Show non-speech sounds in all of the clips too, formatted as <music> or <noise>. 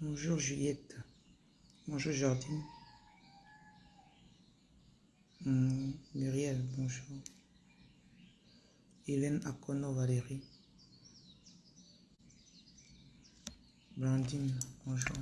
Bonjour Juliette. Bonjour Jardine. Hmm, Muriel, bonjour. Hélène Akono Valérie. Blandine, bonjour.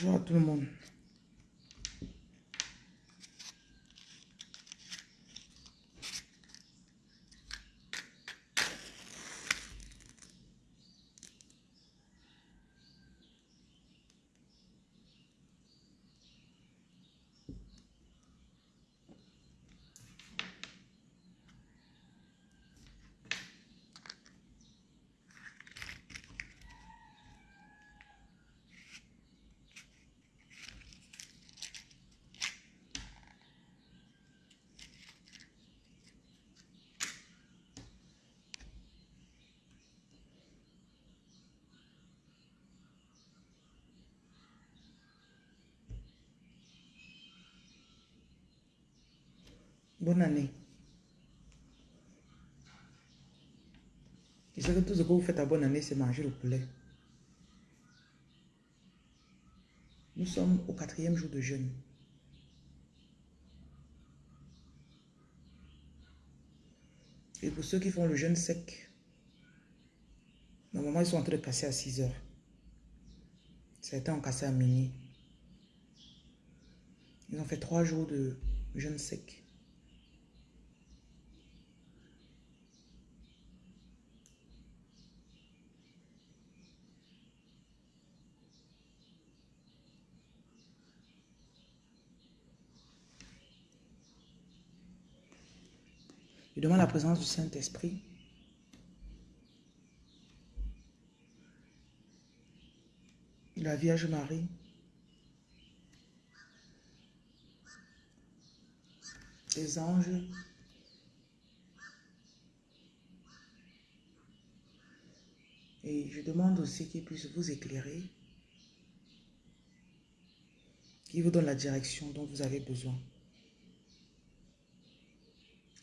Bonjour à tout le monde. Bonne année. Je sais que tout ce que vous faites à bonne année, c'est manger le poulet. Nous sommes au quatrième jour de jeûne. Et pour ceux qui font le jeûne sec, normalement ils sont en train de casser à 6 heures. Certains ont cassé à minuit. Ils ont fait trois jours de jeûne sec. Je demande la présence du Saint-Esprit. La Vierge Marie. Les anges. Et je demande aussi qu'ils puissent vous éclairer, qui vous donne la direction dont vous avez besoin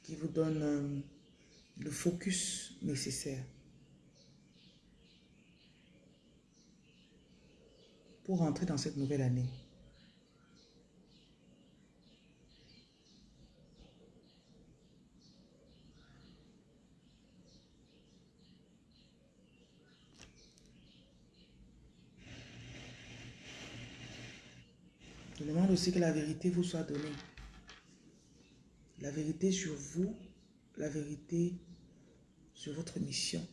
qui vous donne euh, le focus nécessaire pour rentrer dans cette nouvelle année. Je demande aussi que la vérité vous soit donnée la vérité sur vous, la vérité sur votre mission.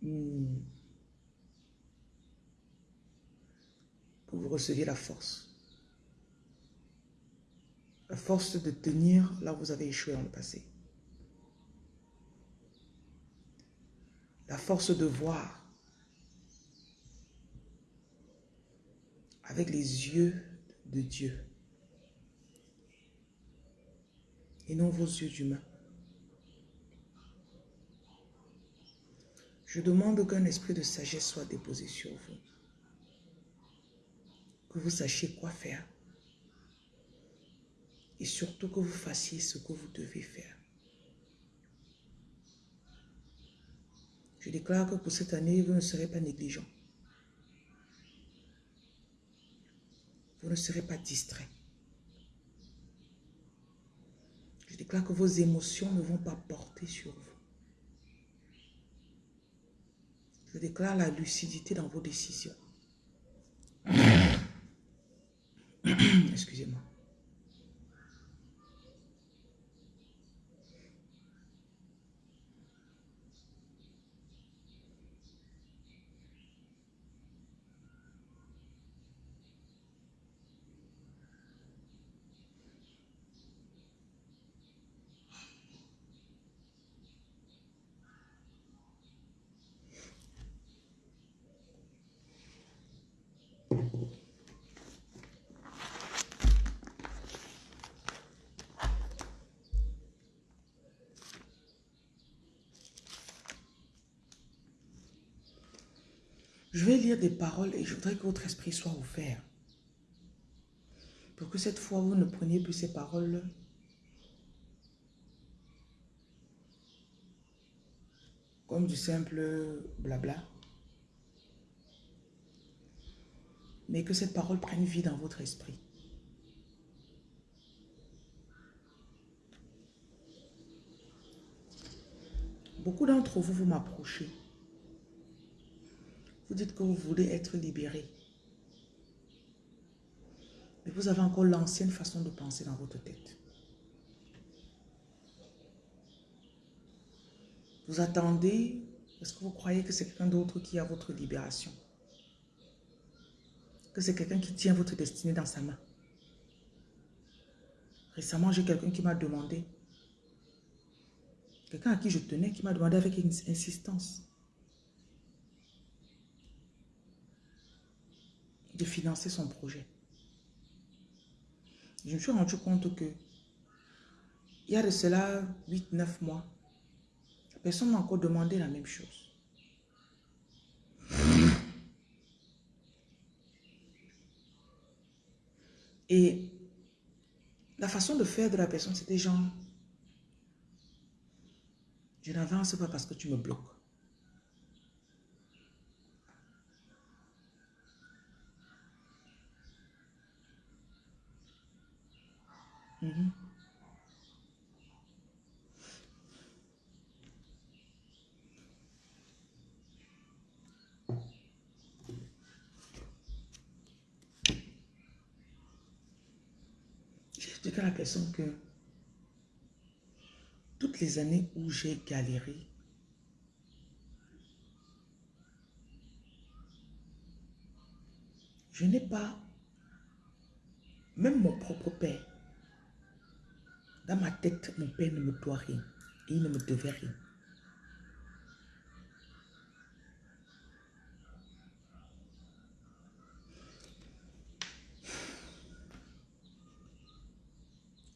Hmm. Vous receviez la force. La force de tenir là où vous avez échoué dans le passé. La force de voir avec les yeux de Dieu et non vos yeux d'humain. Je demande qu'un esprit de sagesse soit déposé sur vous. Que vous sachiez quoi faire. Et surtout que vous fassiez ce que vous devez faire. Je déclare que pour cette année, vous ne serez pas négligent. Vous ne serez pas distrait. Je déclare que vos émotions ne vont pas porter sur vous. Je déclare la lucidité dans vos décisions. <coughs> Excusez-moi. Je vais des paroles et je voudrais que votre esprit soit ouvert. Pour que cette fois, vous ne preniez plus ces paroles comme du simple blabla. Mais que cette parole prenne vie dans votre esprit. Beaucoup d'entre vous, vous m'approchez. Vous dites que vous voulez être libéré. Mais vous avez encore l'ancienne façon de penser dans votre tête. Vous attendez, est-ce que vous croyez que c'est quelqu'un d'autre qui a votre libération? Que c'est quelqu'un qui tient votre destinée dans sa main? Récemment, j'ai quelqu'un qui m'a demandé, quelqu'un à qui je tenais, qui m'a demandé avec insistance, de financer son projet. Je me suis rendu compte que il y a de cela 8-9 mois, personne m'a encore demandé la même chose. Et la façon de faire de la personne, c'était genre, je n'avance pas parce que tu me bloques. J'ai expliqué à la que toutes les années où j'ai galéré, je n'ai pas, même mon propre père, dans ma tête, mon père ne me doit rien. Et il ne me devait rien.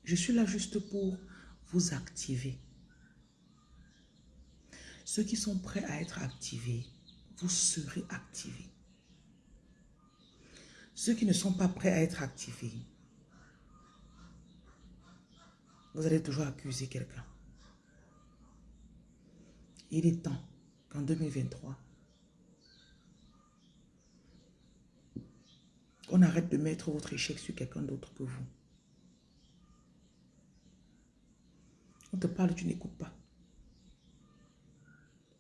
Je suis là juste pour vous activer. Ceux qui sont prêts à être activés, vous serez activés. Ceux qui ne sont pas prêts à être activés, vous allez toujours accuser quelqu'un. Il est temps qu'en 2023, on arrête de mettre votre échec sur quelqu'un d'autre que vous. On te parle, tu n'écoutes pas.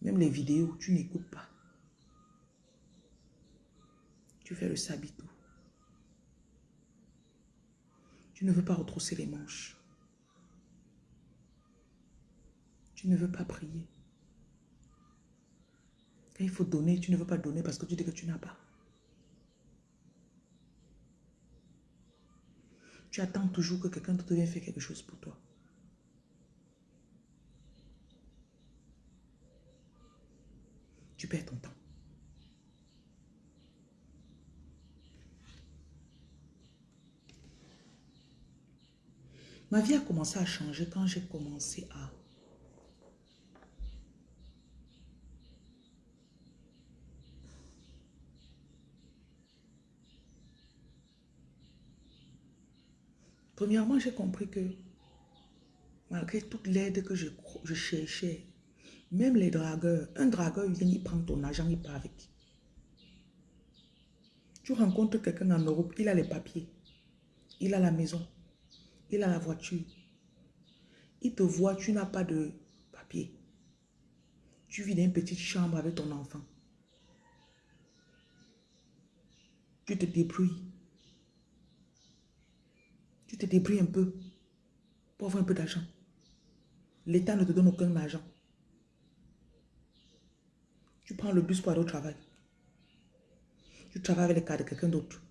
Même les vidéos, tu n'écoutes pas. Tu fais le sabito. Tu ne veux pas retrousser les manches. Tu ne veux pas prier. Quand il faut donner, tu ne veux pas donner parce que tu dis que tu n'as pas. Tu attends toujours que quelqu'un d'autre vienne faire quelque chose pour toi. Tu perds ton temps. Ma vie a commencé à changer quand j'ai commencé à Premièrement, j'ai compris que malgré toute l'aide que je, cherchais, même les dragueurs, un dragueur vient, il prend ton argent, il part avec. Tu rencontres quelqu'un en Europe, il a les papiers, il a la maison, il a la voiture. Il te voit, tu n'as pas de papier. Tu vis dans une petite chambre avec ton enfant. Tu te débrouilles. Tu te débrouilles un peu pour avoir un peu d'argent. L'État ne te donne aucun argent. Tu prends le bus pour aller au travail. Tu travailles avec les cas de quelqu'un d'autre.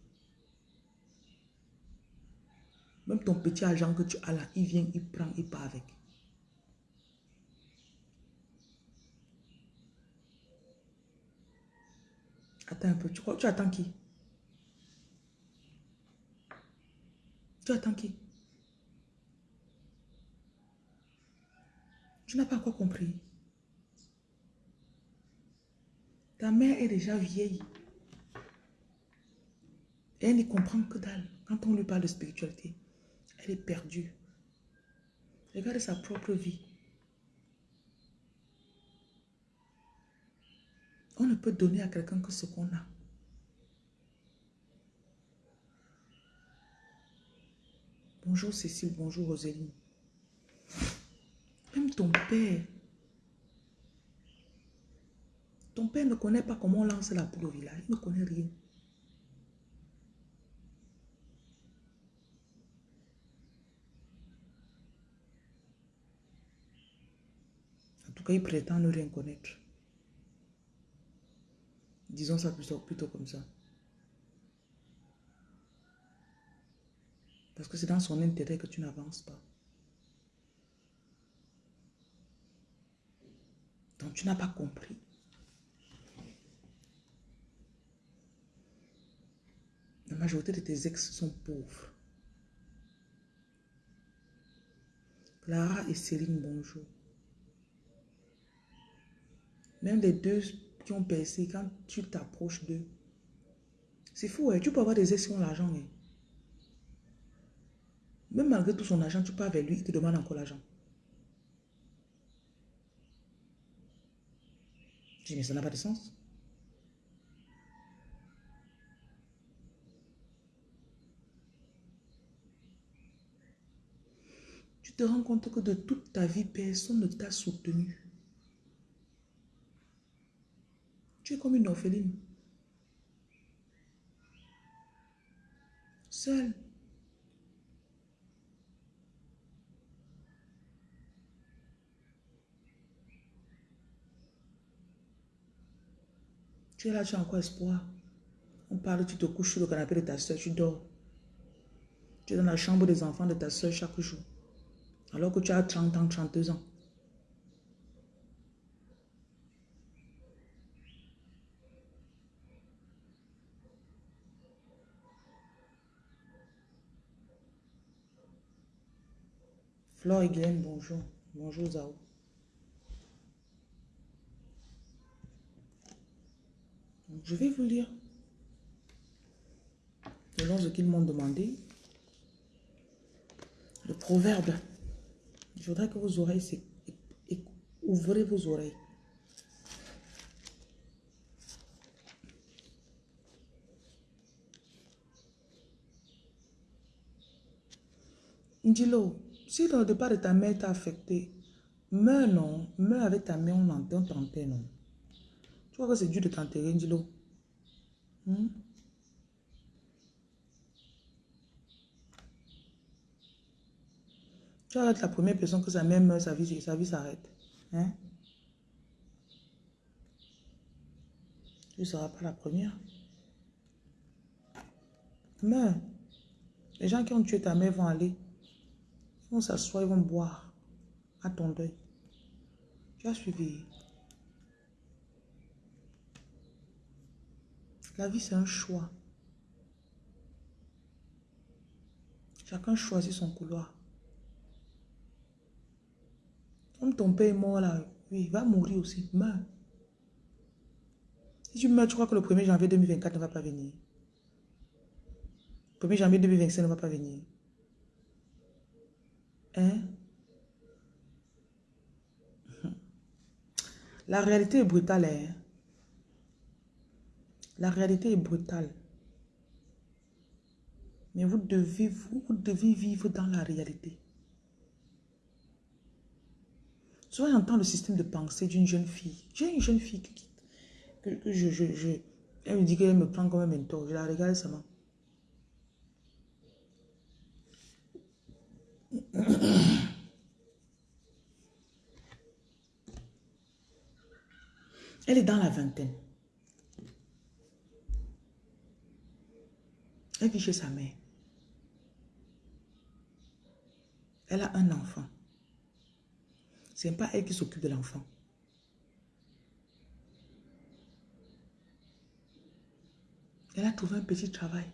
Même ton petit argent que tu as là, il vient, il prend, il part avec. Attends un peu, tu, attends qui? Tu attends qui Tu n'as pas encore compris. Ta mère est déjà vieille. Elle n'y comprend que dalle. Quand on lui parle de spiritualité, elle est perdue. Regarde sa propre vie. On ne peut donner à quelqu'un que ce qu'on a. Bonjour Cécile, bonjour Roséline. Même ton père. Ton père ne connaît pas comment on lance la poule au village. Il ne connaît rien. En tout cas, il prétend ne rien connaître. Disons ça plutôt, plutôt comme ça. Parce que c'est dans son intérêt que tu n'avances pas. Donc tu n'as pas compris. La majorité de tes ex sont pauvres. Clara et Céline, bonjour. Même les deux qui ont percé, quand tu t'approches d'eux, c'est fou, hein? tu peux avoir des ex qui ont l'argent. Hein? Même malgré tout son argent, tu pars vers lui, il te demande encore l'argent. Je dis, mais ça n'a pas de sens. Tu te rends compte que de toute ta vie, personne ne t'a soutenu. Tu es comme une orpheline. Seule. Es là, tu as encore espoir. On parle, tu te couches sur le canapé de ta soeur, tu dors. Tu es dans la chambre des enfants de ta soeur chaque jour. Alors que tu as 30 ans, 32 ans. Flore et Glenn, bonjour. Bonjour Zao. Je vais vous lire. Selon ce qu'ils m'ont demandé. Le proverbe. Je voudrais que vos oreilles ouvrez vos oreilles. Dis-le, si le départ de ta mère t'a affecté, meurs non, meurs avec ta mère, on entend tenter non. Tu vois que c'est dur de t'enterrer, dis-le. Hmm? Tu vas être la première personne que sa mère meurt, sa vie, sa vie s'arrête. Hein? Tu ne seras pas la première. Mais les gens qui ont tué ta mère vont aller. Ils vont s'asseoir, ils vont boire à ton deuil. Tu as suivi. La vie, c'est un choix. Chacun choisit son couloir. Comme ton père est mort là, oui, il va mourir aussi. Meurs. Si tu meurs, tu crois que le 1er janvier 2024 ne va pas venir. Le 1er janvier 2025 ne va pas venir. Hein? La réalité est brutale. Hein? La réalité est brutale. Mais vous devez, vous, devez vivre dans la réalité. Souvent, j'entends le système de pensée d'une jeune fille. J'ai une jeune fille qui, que, je, je, Elle me dit qu'elle me prend comme un mentor. Je la regarde seulement. <coughs> Elle est dans la vingtaine. Elle vit chez sa mère. Elle a un enfant. Ce n'est pas elle qui s'occupe de l'enfant. Elle a trouvé un petit travail.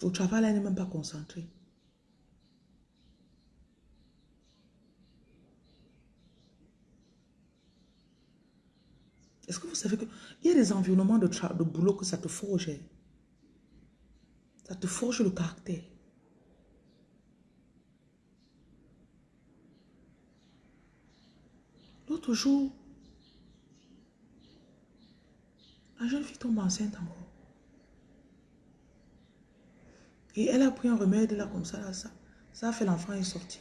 Au travail, elle n'est même pas concentrée. Est-ce que vous savez qu'il y a des environnements de, de boulot que ça te forge? Ça te forge le caractère. L'autre jour, la jeune fille tombe enceinte encore. Et elle a pris un remède là comme ça, là, ça. Ça a fait l'enfant est sorti.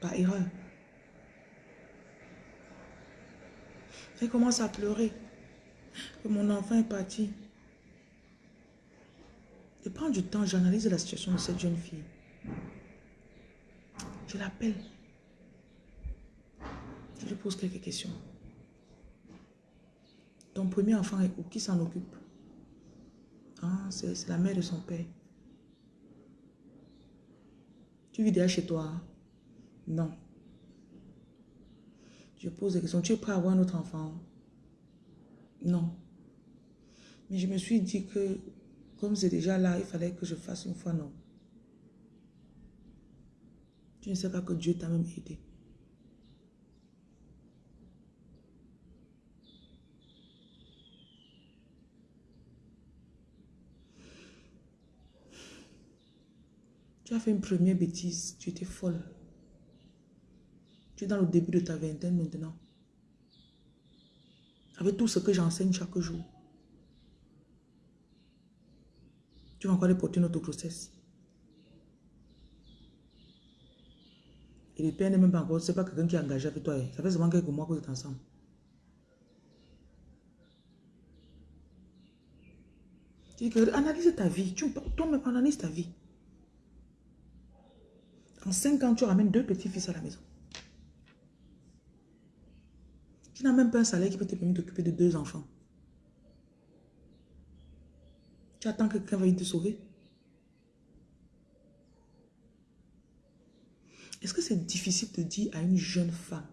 Par erreur. Elle commence à pleurer. Que mon enfant est parti. Je prends du temps, j'analyse la situation de cette jeune fille. Je l'appelle. Je lui pose quelques questions. Ton premier enfant est où? Qui s'en occupe? Ah, C'est la mère de son père. Tu vis déjà chez toi hein? Non. Je pose des questions. Tu es prêt à avoir un autre enfant? Non. Mais je me suis dit que, comme c'est déjà là, il fallait que je fasse une fois non. Tu ne sais pas que Dieu t'a même aidé. Tu as fait une première bêtise, tu étais folle. Tu es dans le début de ta vingtaine maintenant. Avec tout ce que j'enseigne chaque jour. Tu vas encore porter notre grossesse. Et le père n'est même pas encore, c'est pas quelqu'un qui est engagé avec toi. Hein. Ça fait seulement quelques mois que vous êtes ensemble. Tu dis analyse ta vie. Toi-même, analyse ta vie. En 5 ans, tu ramènes deux petits-fils à la maison. Tu n'as même pas un salaire qui peut te permettre d'occuper de deux enfants. Tu attends que quelqu'un va te sauver. Est-ce que c'est difficile de dire à une jeune femme,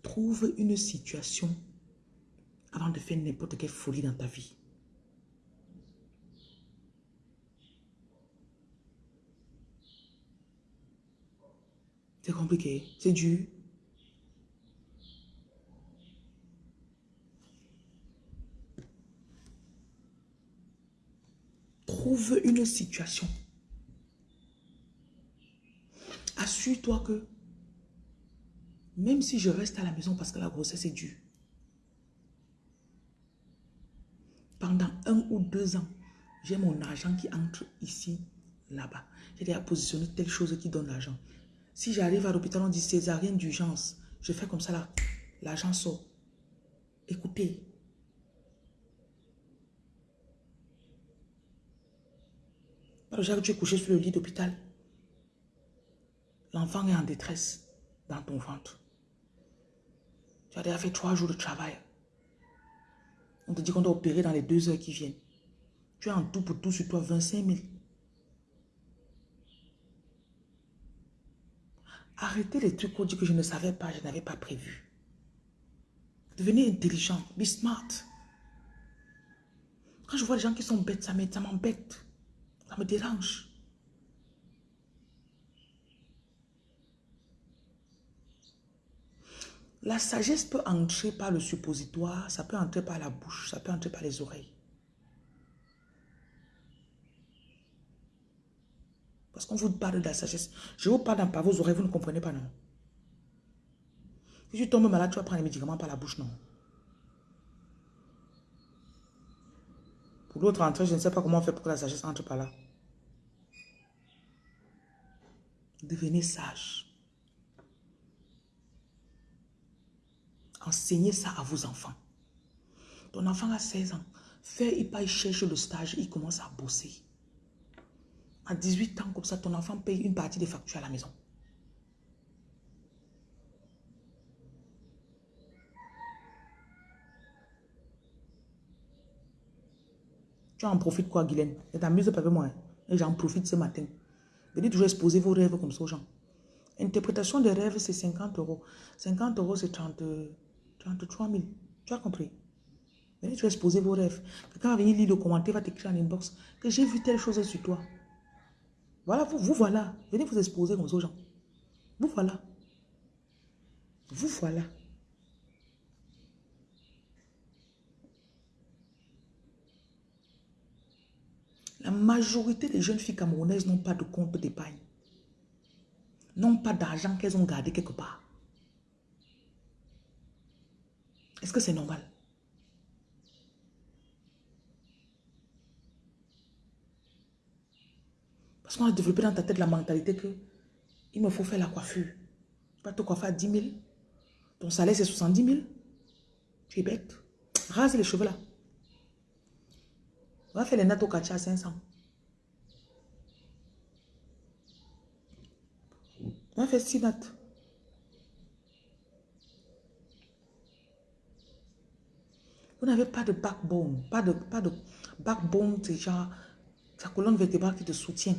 trouve une situation avant de faire n'importe quelle folie dans ta vie? C'est compliqué, c'est dur. Trouve une situation. Assure-toi que même si je reste à la maison parce que la grossesse est dure, pendant un ou deux ans, j'ai mon argent qui entre ici, là-bas. J'ai déjà positionné telle chose qui donne l'argent. Si j'arrive à l'hôpital, on dit césarienne d'urgence. Je fais comme ça là. L'argent sort. Écoutez. Déjà que tu es couché sur le lit d'hôpital, l'enfant est en détresse dans ton ventre. Tu as déjà fait trois jours de travail. On te dit qu'on doit opérer dans les deux heures qui viennent. Tu as en tout pour tout sur toi 25 000. Arrêtez les trucs qu'on dit que je ne savais pas, je n'avais pas prévu. Devenez intelligent, be smart. Quand je vois les gens qui sont bêtes, ça m'embête. Ça me dérange. La sagesse peut entrer par le suppositoire, ça peut entrer par la bouche, ça peut entrer par les oreilles. Parce qu'on vous parle de la sagesse. Je vous parle par vos oreilles, vous ne comprenez pas, non. Si tu tombes malade, tu vas prendre les médicaments par la bouche, non. Pour l'autre entrée, je ne sais pas comment on fait pour que la sagesse entre par là. Devenez sage. Enseignez ça à vos enfants. Ton enfant a 16 ans. Fais, il pas, il cherche le stage, il commence à bosser. À 18 ans, comme ça, ton enfant paye une partie des factures à la maison. Tu en profites quoi, Guylaine? Tu t'amuses pas avec moi. Hein? Et j'en profite ce matin. Venez toujours exposer vos rêves comme ça aux gens. Interprétation des rêves, c'est 50 euros. 50 euros, c'est 30, 33 000. Tu as compris? Venez toujours exposer vos rêves. Quelqu'un va venir lire le commentaire, va t'écrire en inbox que j'ai vu telle chose sur toi. Voilà, vous, vous voilà. Venez vous exposer comme ça aux gens. Vous voilà. Vous voilà. La majorité des jeunes filles camerounaises n'ont pas de compte d'épargne. N'ont pas d'argent qu'elles ont gardé quelque part. Est-ce que c'est normal? Parce qu'on a développé dans ta tête la mentalité que il me faut faire la coiffure. Tu vas te coiffer à 10 000. Ton salaire, c'est 70 000. Tu es bête. Rase les cheveux là. On va faire les nattes au à 500. On va faire 6 nattes. Vous n'avez pas de backbone. Pas de, pas de backbone, c'est genre ta colonne vertébrale qui te soutient.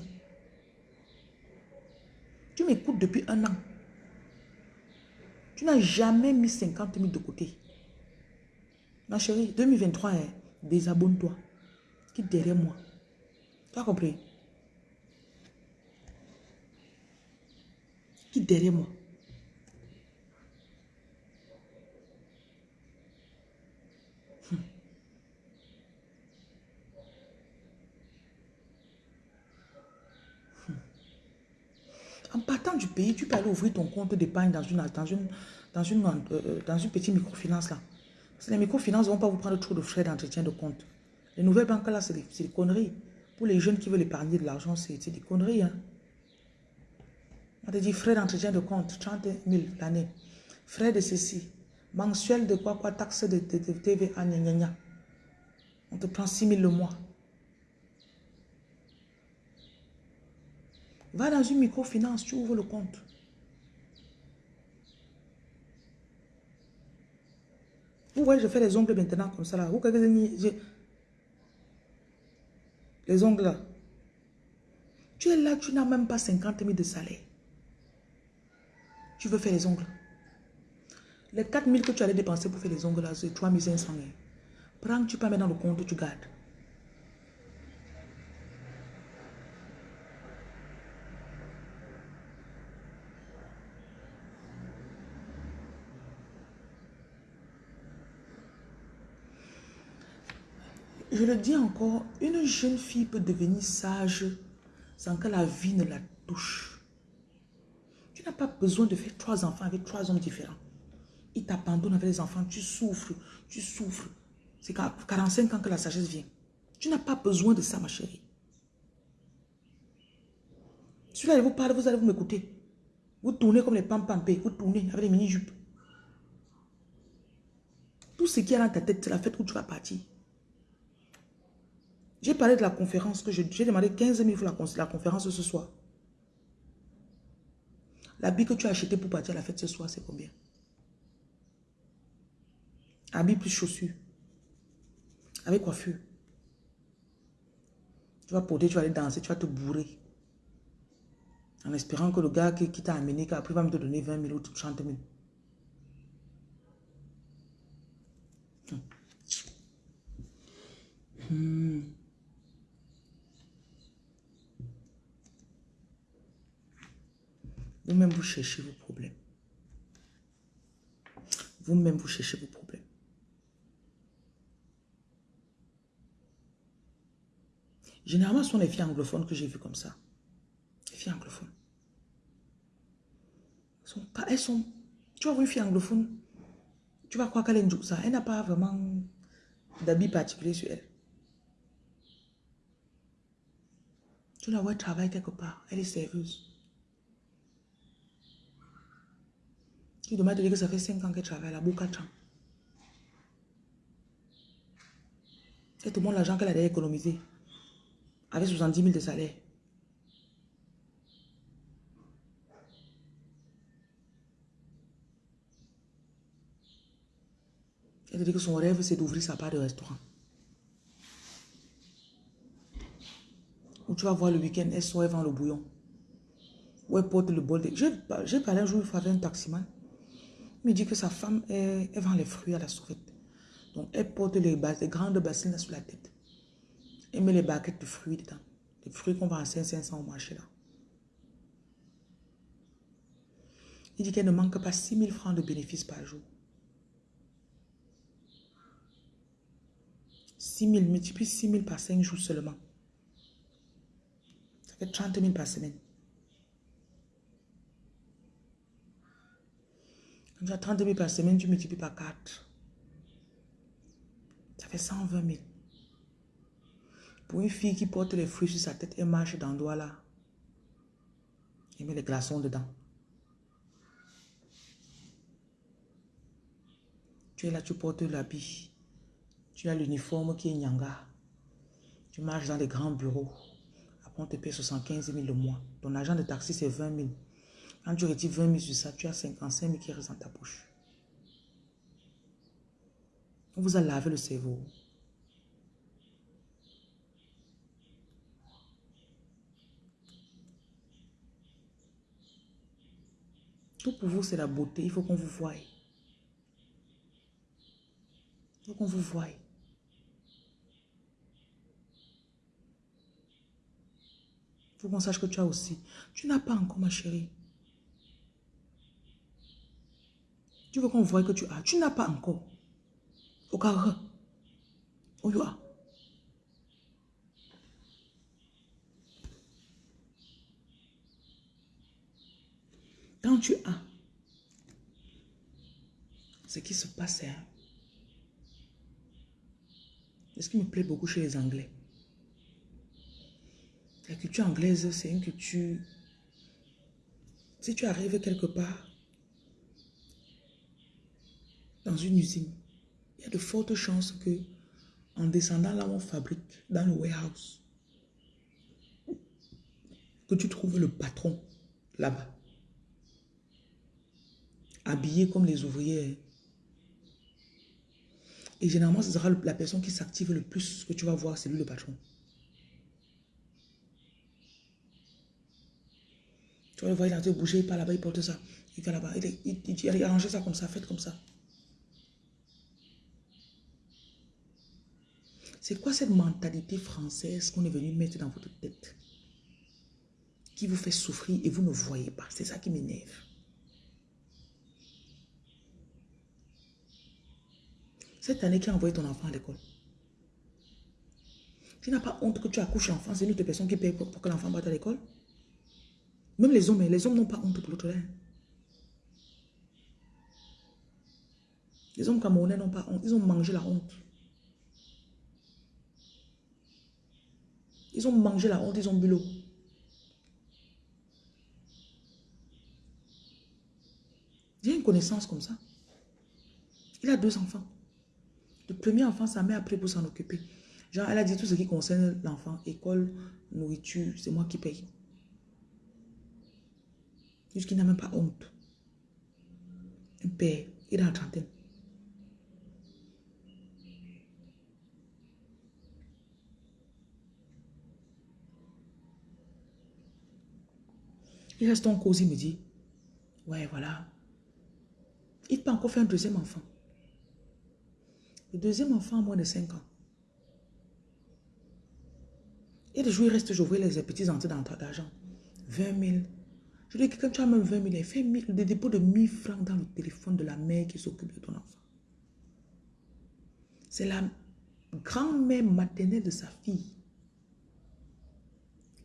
Tu m'écoutes depuis un an. Tu n'as jamais mis 50 000 de côté. Ma chérie, 2023, hein, désabonne-toi qui derrière moi? Tu as compris? Qui derrière moi? Hmm. Hmm. En partant du pays, tu peux aller ouvrir ton compte d'épargne dans une, dans une, dans une, euh, dans une petite microfinance là. Parce que les microfinances ne vont pas vous prendre trop de frais d'entretien de compte. Les nouvelles banques là, c'est des, conneries. Pour les jeunes qui veulent épargner de l'argent, c'est des conneries. Hein? On te dit frais d'entretien de compte, 30 000 l'année. Frais de ceci. Mensuel de quoi, quoi, taxe de, de, de TVA, gna, gna, gna. On te prend 6 000 le mois. Va dans une microfinance, tu ouvres le compte. Vous voyez, je fais les ongles maintenant comme ça là. Vous, les ongles. Tu es là, tu n'as même pas 50 000 de salaire. Tu veux faire les ongles. Les 4 000 que tu allais dépenser pour faire les ongles là, c'est 3 500. Prends, tu peux mettre dans le compte, tu gardes. Je le dis encore, une jeune fille peut devenir sage sans que la vie ne la touche. Tu n'as pas besoin de faire trois enfants avec trois hommes différents. Ils t'abandonnent avec les enfants, tu souffres, tu souffres. C'est 45 ans que la sagesse vient. Tu n'as pas besoin de ça, ma chérie. Si vous allez vous parler, vous allez vous m'écouter. Vous tournez comme les pampampés, vous tournez avec les mini-jupes. Tout ce qui est dans ta tête, c'est la fête où tu vas partir. J'ai parlé de la conférence que j'ai demandé 15 000 pour la, conférence ce soir. L'habit que tu as acheté pour partir à la fête ce soir, c'est combien? Habit plus chaussures. Avec coiffure. Tu vas porter, tu vas aller danser, tu vas te bourrer. En espérant que le gars qui, t'a amené, qui après va me donner 20 000 ou 30 000. Hmm. Vous-même, vous cherchez vos problèmes. Vous-même, vous cherchez vos problèmes. Généralement, ce sont les filles anglophones que j'ai vues comme ça. Les filles anglophones. Elles sont pas, elles sont... Tu vois une fille anglophone, tu vas croire qu'elle est une ça. Elle n'a pas vraiment d'habit particulier sur elle. Tu la vois travailler quelque part. Elle est serveuse. Tu de dire que ça fait 5 ans qu'elle travaille là, beaucoup 4 ans. Elle te montre l'argent qu'elle a économisé. Avec 70 000 de salaire. Elle te dit que son rêve, c'est d'ouvrir sa part de restaurant. Ou tu vas voir le week-end, elle sort, elle vend le bouillon. Ou elle porte le bol de... J'ai parlé un jour, il un taximan. Me dit que sa femme, elle, vend les fruits à la sauvette. Donc, elle porte les, grandes bassines sur la tête. Elle met les baguettes de fruits dedans. Les fruits qu'on vend à 500 au marché là. Il dit qu'elle ne manque pas 6 000 francs de bénéfices par jour. 6 000, multiplie 6 000 par 5 jours seulement. Ça fait 30 000 par semaine. Tu as 30 000 par semaine, tu multiplies par 4. Ça fait 120 000. Pour une fille qui porte les fruits sur sa tête et marche dans le doigt là, et met les glaçons dedans. Tu es là, tu portes l'habit. Tu as l'uniforme qui est Nyanga. Tu marches dans les grands bureaux. Après, on te paie 75 000 le mois. Ton agent de taxi, c'est 20 000. Quand tu retires 20 000 sur ça, tu as 55 000 qui restent dans ta poche. On vous a lavé le cerveau. Tout pour vous, c'est la beauté. Il faut qu'on vous voie. Il faut qu'on vous voie. Il faut qu'on sache que tu as aussi. Tu n'as pas encore, ma chérie. Tu veux qu'on voie que tu as. Tu n'as pas encore. Au cas où. Où Quand tu as ce qui se passe, hein, ce qui me plaît beaucoup chez les Anglais, la culture anglaise, c'est une culture... Si tu arrives quelque part, dans une usine, il y a de fortes chances que en descendant là où on fabrique, dans le warehouse, que tu trouves le patron là-bas habillés comme les ouvriers. Et généralement, ce sera la personne qui s'active le plus que tu vas voir, c'est lui le patron. Tu vas le voir, il a bouger, il part là-bas, il porte ça. Il va là-bas, il, il, ça comme ça, faites comme ça. C'est quoi cette mentalité française qu'on est venu mettre dans votre tête Qui vous fait souffrir et vous ne voyez pas? C'est ça qui m'énerve. Cette année, qui a envoyé ton enfant à l'école? Tu n'as pas honte que tu accouches l'enfant, c'est une autre personne qui paye pour, que l'enfant parte à l'école? Même les hommes, hein, les hommes n'ont pas honte pour l'autre. Les hommes camerounais n'ont pas honte, ils ont mangé la honte. Ils ont mangé la honte, ils ont bu l'eau. J'ai une connaissance comme ça. Il a deux enfants. Le premier enfant, sa mère a pris pour s'en occuper. Genre, elle a dit tout ce qui concerne l'enfant, école, nourriture, c'est moi qui paye. Jusqu'il n'a même pas honte. Un père, il est en trentaine. Il reste en cause, il me dit, ouais, voilà. Il peut encore faire un deuxième enfant. Le deuxième enfant a moins de 5 ans. Et des jours, il reste, j'ouvre les petits entrées d'argent. 20 000. Je dis que quand tu as même 20 000, il fait des dépôts de 1000 francs dans le téléphone de la mère qui s'occupe de ton enfant. C'est la grand-mère maternelle de sa fille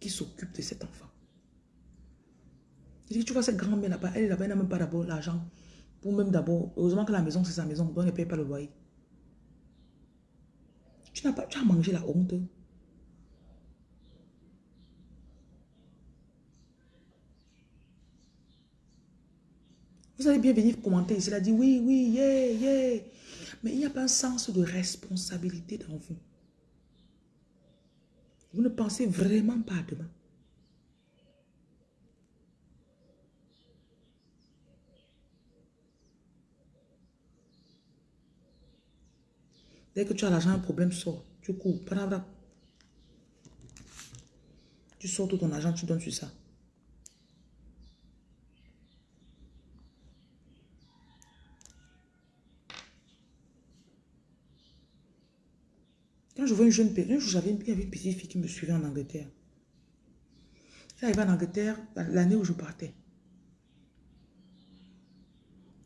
qui s'occupe de cet enfant. Dis, tu vois cette grand-mère là-bas, elle là-bas, elle n'a même pas d'abord l'argent. Pour même d'abord, heureusement que la maison, c'est sa maison, donc elle ne paye pas le loyer. Tu n'as pas, tu as mangé la honte. Vous allez bien venir commenter. Il a dit oui, oui, yeah, yeah. Mais il n'y a pas un sens de responsabilité dans vous. Vous ne pensez vraiment pas à demain. Dès que tu as l'argent, un problème sort. Tu cours. Tu sors tout ton argent, tu donnes sur ça. Quand je vois une jeune personne, j'avais une, une petite fille qui me suivait en Angleterre. J'arrivais en Angleterre l'année où je partais.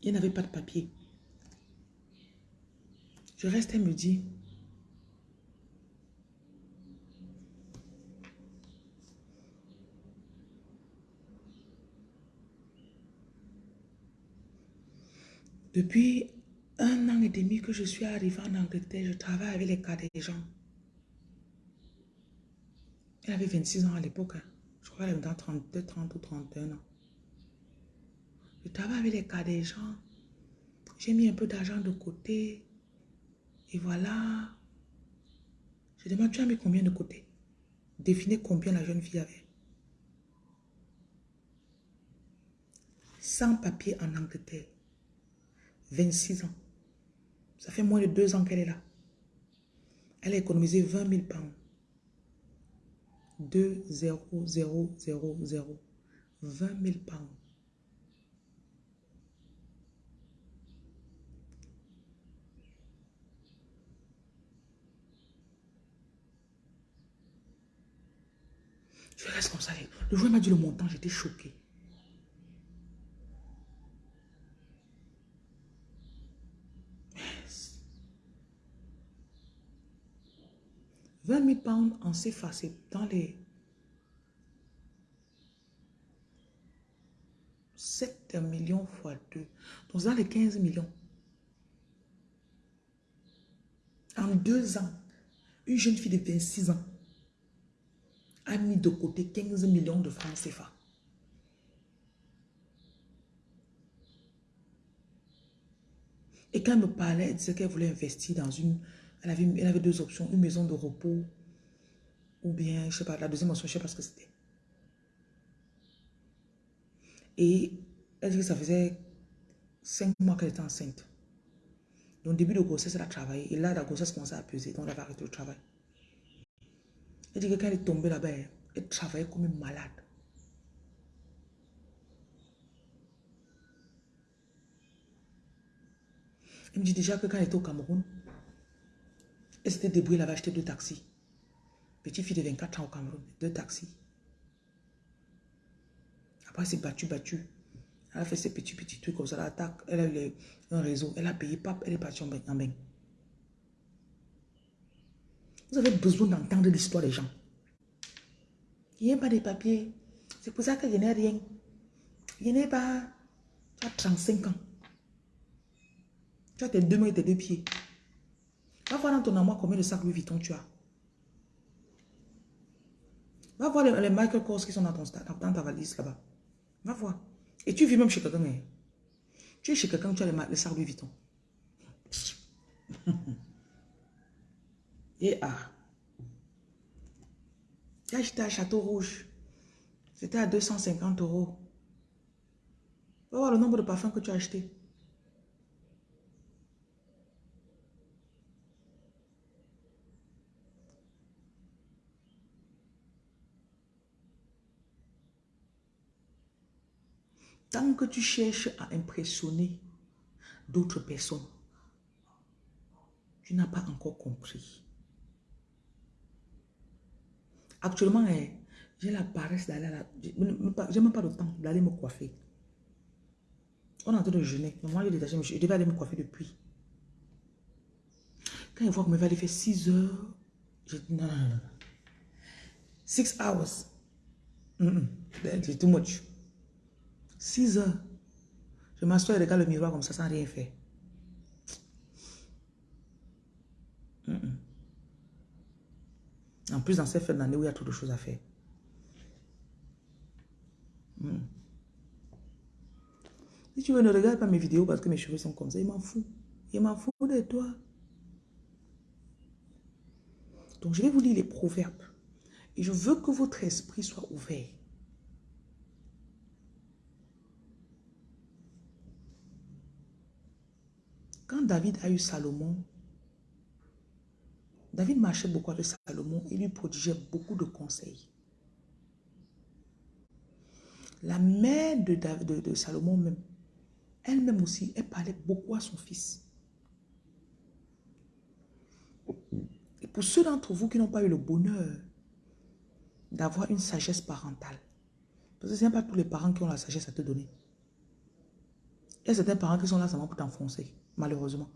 Il n'avait pas de papier. Je reste, elle me dit, depuis un an et demi que je suis arrivée en Angleterre, je travaille avec les cas des gens. Elle avait 26 ans à l'époque. Hein. Je crois qu'elle avait 32, 30 ou 31 ans. Je travaille avec les cas des gens. J'ai mis un peu d'argent de côté. Et voilà. Je demande, tu as mis combien de côté? Définez combien la jeune fille avait. Sans papier en Angleterre. 26 ans. Ça fait moins de deux ans qu'elle est là. Elle a économisé 20 000 pounds. 2, 0, 0, 0, 0. 20 000 pounds. Je reste comme ça. Le joueur m'a dit le montant, j'étais choqué. Yes. 20 000 pounds en CFA, c'est dans les 7 millions fois 2. Donc, dans les 15 millions. En deux ans, une jeune fille de 26 ans a mis de côté 15 millions de francs CFA. Et quand elle me parlait, elle disait qu'elle voulait investir dans une... Elle avait, elle avait deux options, une maison de repos ou bien, je sais pas, la deuxième option, je sais pas ce que c'était. Et elle dit que ça faisait cinq mois qu'elle était enceinte. Donc, début de grossesse, elle a travaillé. Et là, la grossesse commençait à peser. Donc, elle a arrêté le travail. Elle dit que quand elle est tombée là-bas, elle travaillait comme une malade. Elle me dit déjà que quand elle était au Cameroun, elle s'était débrouillée, elle avait acheté deux taxis. Petite fille de 24 ans au Cameroun, deux taxis. Après, elle s'est battue, battue. Elle a fait ses petits, petits trucs comme ça. Elle, attaque, elle a eu un réseau. Elle a payé, pap, elle est partie en bain. Vous avez besoin d'entendre l'histoire des gens. Il n'y a pas de papiers. C'est pour ça que je n'ai rien. Je n'ai pas... Tu as 35 ans. Tu as tes deux mains et tes deux pieds. Va voir dans ton amour combien de sacs Louis Vuitton tu as. Va voir les, Michael Kors qui sont dans, ton, dans ta valise là-bas. Va voir. Et tu vis même chez quelqu'un. Hein. Tu es chez quelqu'un, tu as les, les sacs Louis Vuitton. <laughs> Et ah. J'ai acheté à Château Rouge. C'était à 250 euros. Va voir le nombre de parfums que tu as acheté. Tant que tu cherches à impressionner d'autres personnes, tu n'as pas encore compris. Actuellement, eh, j'ai la paresse d'aller à la... J'ai même pas le temps d'aller me coiffer. On est en train de jeûner. Moi, je, je devais aller me coiffer depuis. Quand il voit que me va aller faire 6 heures, je dis non, non, non. 6 hours. C'est too much. 6 heures. Je m'assois et regarde le miroir comme ça sans rien faire. En plus, dans cette fin d'année où il y a trop de choses à faire. Mm. Si tu veux, ne regarde pas mes vidéos parce que mes cheveux sont comme ça. Il m'en fout. Il m'en fout de toi. Donc, je vais vous lire les proverbes. Et je veux que votre esprit soit ouvert. Quand David a eu Salomon, David marchait beaucoup avec Salomon et lui prodigeait beaucoup de conseils. La mère de, Salomon même, elle-même aussi, elle parlait beaucoup à son fils. Et pour ceux d'entre vous qui n'ont pas eu le bonheur d'avoir une sagesse parentale, parce que ce n'est pas tous les parents qui ont la sagesse à te donner. Il y a certains parents qui sont là seulement pour t'enfoncer, malheureusement.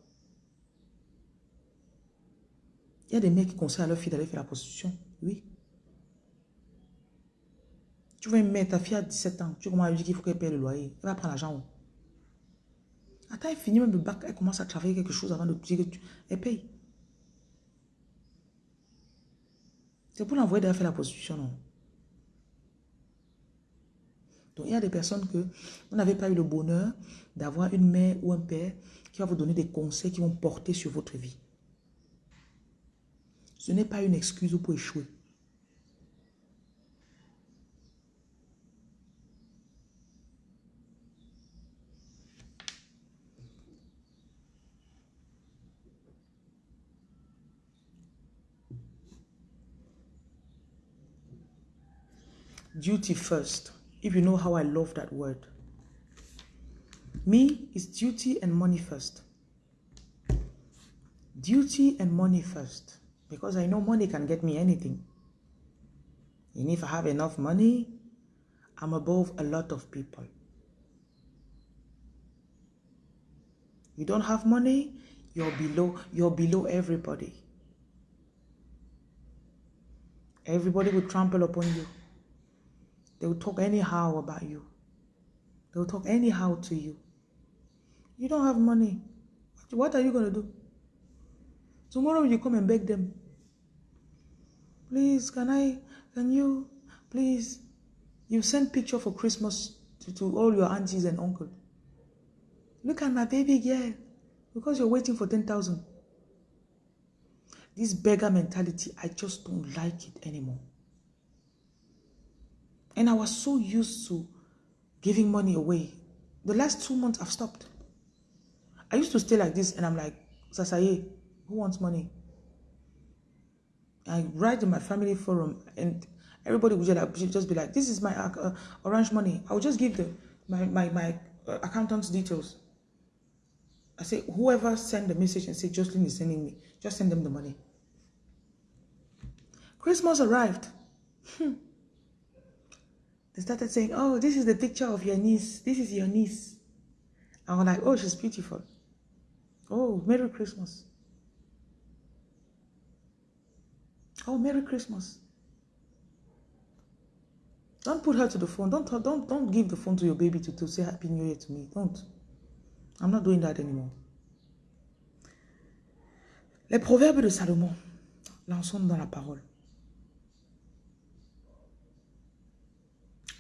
Il y a des mecs qui conseillent à leur fille d'aller faire la prostitution. Oui. Tu vois une mère, ta fille a 17 ans, tu commences à lui dire qu'il faut qu'elle paye le loyer. Elle va prendre l'argent Attends, elle finit même le bac, elle commence à travailler quelque chose avant de dire que tu... Elle paye. C'est pour l'envoyer d'aller faire la prostitution, non? Donc, il y a des personnes que vous n'avez pas eu le bonheur d'avoir une mère ou un père qui va vous donner des conseils qui vont porter sur votre vie. Ce n'est pas une excuse pour échouer. Duty first. If you know how I love that word. Me is duty and money first. Duty and money first. Because I know money can get me anything. And if I have enough money, I'm above a lot of people. You don't have money, you're below, you're below everybody. Everybody will trample upon you. They will talk anyhow about you. They will talk anyhow to you. You don't have money. What are you going to do? Tomorrow you come and beg them. Please, can I, can you, please, you send picture for Christmas to, to all your aunties and uncles. Look at my baby girl. Because you're waiting for 10,000. This beggar mentality, I just don't like it anymore. And I was so used to giving money away. The last two months, I've stopped. I used to stay like this and I'm like, Sasaye, eh, who wants money? I write in my family forum and everybody would just, be like, this is my uh, orange money. I would just give them my, my, my uh, accountant's details. I say, whoever send the message and say, Jocelyn is sending me, just send them the money. Christmas arrived. Hmm. they started saying, oh, this is the picture of your niece. This is your niece. I was like, oh, she's beautiful. Oh, Merry Christmas. Oh, Merry Christmas. Don't put her to the phone. Don't, don't, don't give the phone to your baby to, say Happy New Year to me. Don't. I'm not doing that anymore. Les proverbes de Salomon. Lançons dans la parole.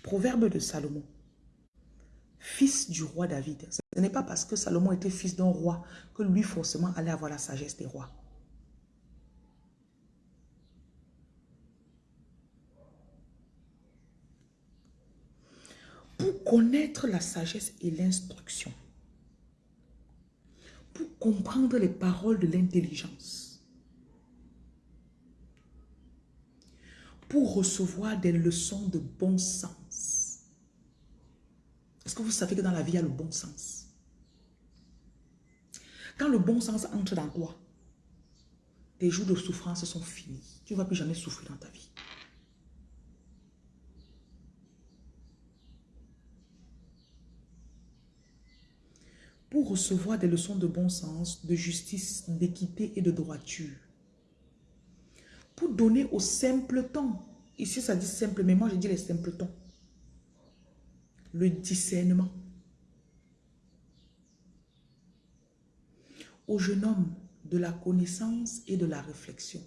Proverbe de Salomon. Fils du roi David. Ce n'est pas parce que Salomon était fils d'un roi que lui forcément allait avoir la sagesse des rois. Pour connaître la sagesse et l'instruction, pour comprendre les paroles de l'intelligence, pour recevoir des leçons de bon sens. Est-ce que vous savez que dans la vie, il y a le bon sens? Quand le bon sens entre dans toi, tes jours de souffrance sont finis. Tu ne vas plus jamais souffrir dans ta vie. Recevoir des leçons de bon sens, de justice, d'équité et de droiture. Pour donner aux simpletons, ici ça dit simple, mais moi je dis les simpletons. le discernement. Au jeune homme de la connaissance et de la réflexion.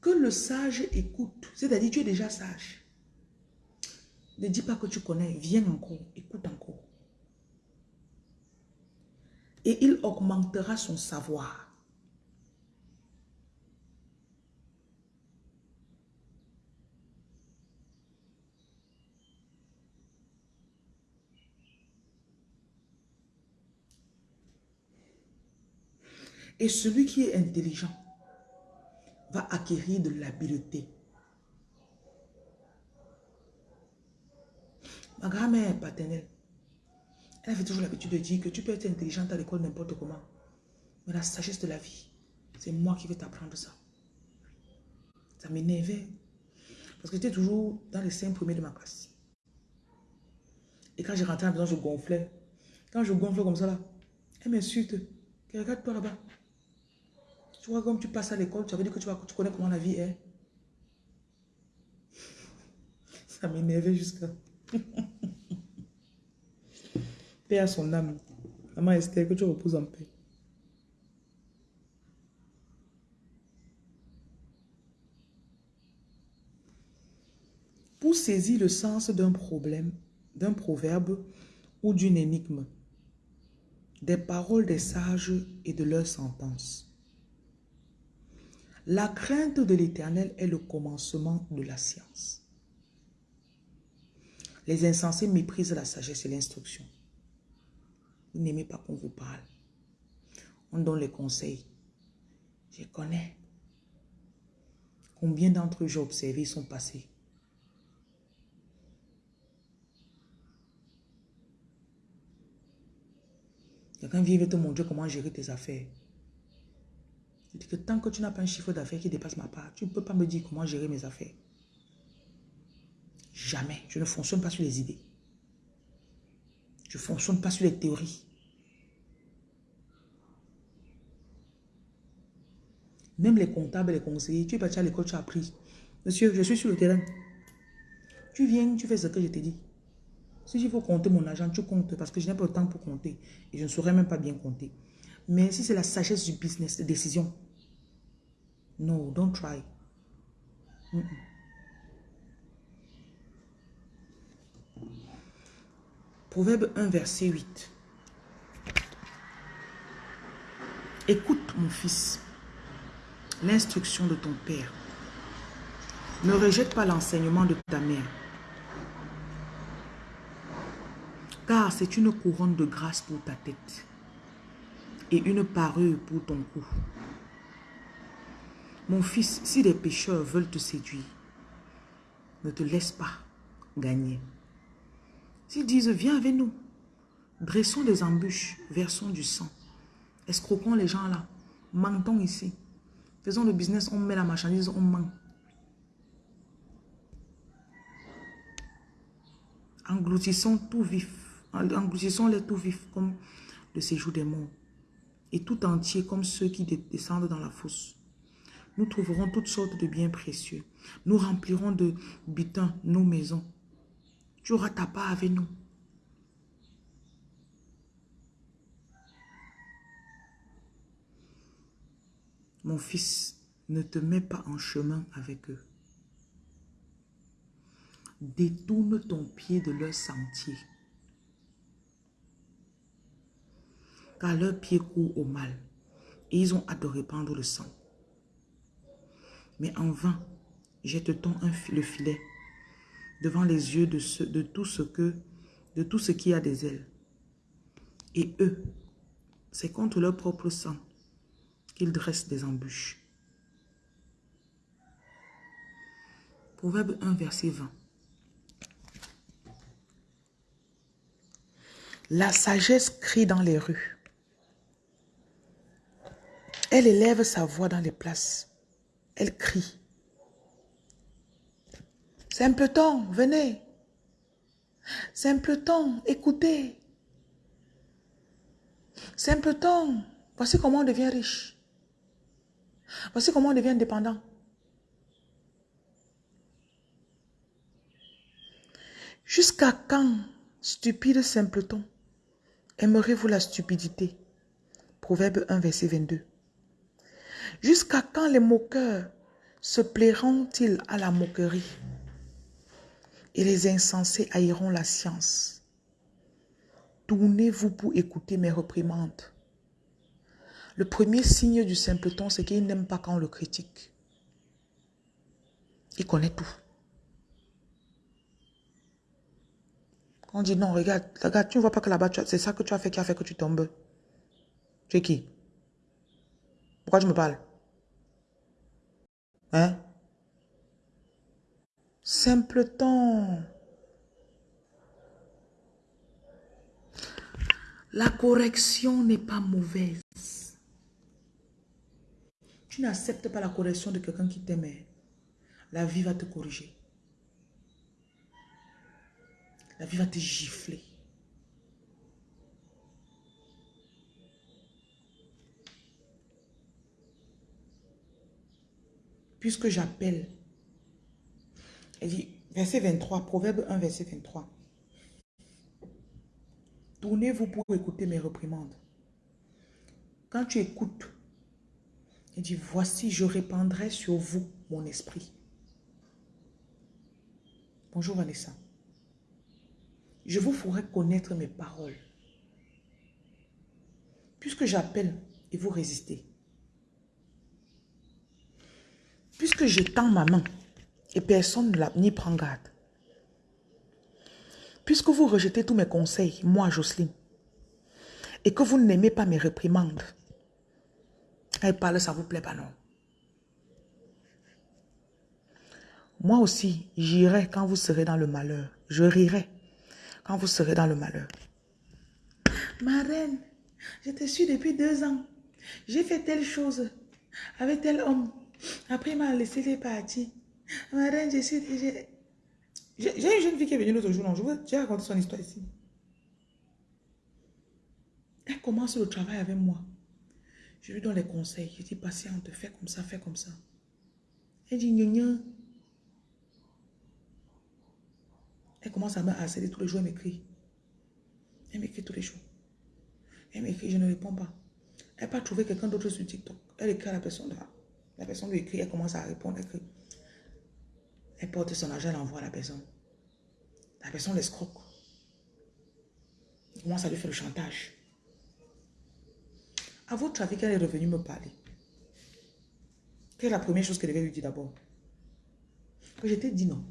Que le sage écoute, c'est-à-dire tu es déjà sage. Ne dis pas que tu connais, viens encore, écoute encore. Et il augmentera son savoir. Et celui qui est intelligent va acquérir de l'habileté. Ma grand-mère paternelle, elle avait toujours l'habitude de dire que tu peux être intelligente à l'école n'importe comment. Mais la sagesse de la vie, c'est moi qui vais t'apprendre ça. Ça m'énervait. Parce que j'étais toujours dans les cinq premiers de ma classe. Et quand j'ai rentré à la maison, je gonflais. Quand je gonfle comme ça là, elle m'insulte. Regarde-toi là-bas. Tu vois, comme tu passes à l'école, tu avais dit que tu, tu connais comment la vie est. <laughs> Ça m'énervait jusqu'à... <laughs> paix à son âme. Maman Esther, que tu reposes en paix. Pour saisir le sens d'un problème, d'un proverbe ou d'une énigme, des paroles des sages et de leurs sentences. La crainte de l'éternel est le commencement de la science. Les insensés méprisent la sagesse et l'instruction. Vous n'aimez pas qu'on vous parle. On donne les conseils. Je connais. Combien d'entre eux j'ai observé sont passés. Quelqu'un vient te montrer comment gérer tes affaires. Je dis que tant que tu n'as pas un chiffre d'affaires qui dépasse ma part, tu ne peux pas me dire comment gérer mes affaires. Jamais. Je ne fonctionne pas sur les idées. Je ne fonctionne pas sur les théories. Même les comptables, les conseillers, tu es parti à l'école, tu as appris. Monsieur, je suis sur le terrain. Tu viens, tu fais ce que je t'ai dit. Si il faut compter mon argent, tu comptes parce que je n'ai pas le temps pour compter. Et je ne saurais même pas bien compter. Mais si c'est la sagesse du business, de décision, no, don't try. Proverbe 1, verset 8. Écoute, mon fils, l'instruction de ton père. Ne rejette pas l'enseignement de ta mère. Car c'est une couronne de grâce pour ta tête et une parure pour ton cou. Mon fils, si les pécheurs veulent te séduire, ne te laisse pas gagner. S'ils disent, viens avec nous, dressons des embûches, versons du sang, escroquons les gens là, mentons ici, faisons le business, on met la marchandise, on ment. Engloutissons tout vif, engloutissons les tout vifs comme le séjour des morts et tout entier comme ceux qui descendent dans la fosse. Nous trouverons toutes sortes de biens précieux. Nous remplirons de butin nos maisons. Tu auras ta part avec nous. Mon fils, ne te mets pas en chemin avec eux. Détourne ton pied de leur sentier. car leurs pieds courent au mal, et ils ont hâte de répandre le sang. Mais en vain, jette-t-on le filet devant les yeux de, de, tout ce que, de tout ce qui a des ailes. Et eux, c'est contre leur propre sang qu'ils dressent des embûches. Proverbe 1, verset 20. La sagesse crie dans les rues. Elle élève sa voix dans les places. Elle crie. Simpleton, venez. Simpleton, écoutez. Simpleton, voici comment on devient riche. Voici comment on devient indépendant. Jusqu'à quand, stupide simpleton, aimerez-vous la stupidité? Proverbe 1, verset 22. Jusqu'à quand les moqueurs se plairont-ils à la moquerie? Et les insensés haïront la science. Tournez-vous pour écouter mes reprimandes. Le premier signe du simpleton, c'est qu'il n'aime pas quand on le critique. Il connaît tout. On dit non, regarde, regarde, tu ne vois pas que là-bas, c'est ça que tu as fait qui a fait que tu tombes. Tu es qui? Pourquoi tu me parles? Hein? Simpleton. La correction n'est pas mauvaise. Tu n'acceptes pas la correction de quelqu'un qui t'aime. La vie va te corriger. La vie va te gifler. Puisque j'appelle, elle dit, verset 23, Proverbe 1, verset 23. Tournez-vous pour écouter mes reprimandes. Quand tu écoutes, il dit, voici, je répandrai sur vous mon esprit. Bonjour Vanessa. Je vous ferai connaître mes paroles. Puisque j'appelle et vous résistez. Puisque je tends ma main et personne n'y prend garde. Puisque vous rejetez tous mes conseils, moi Jocelyne, et que vous n'aimez pas mes réprimandes, elle parle, ça vous plaît pas non? Moi aussi, j'irai quand vous serez dans le malheur. Je rirai quand vous serez dans le malheur. Ma reine, je te suis depuis deux ans. J'ai fait telle chose avec tel homme. Après, il m'a laissé les parties. Ma reine, suis... J'ai une jeune fille qui est venue l'autre jour. Je vais raconter son histoire ici. Elle commence le travail avec moi. Je lui donne les conseils. Je dis, patiente, fais comme ça, fais comme ça. Elle dit, gna Elle commence à me harceler tous les jours, elle m'écrit. Elle m'écrit tous les jours. Elle m'écrit, je ne réponds pas. Elle n'a pas trouvé quelqu'un d'autre sur TikTok. Elle écrit à la personne. La personne lui écrit, elle commence à répondre, elle écrit. Elle porte son argent, elle envoie à la personne. La personne l'escroque. Commence à lui faire le chantage. À votre avis, qu'elle est revenue me parler. Quelle est la première chose qu'elle devait lui dire d'abord? Que j'étais dit non.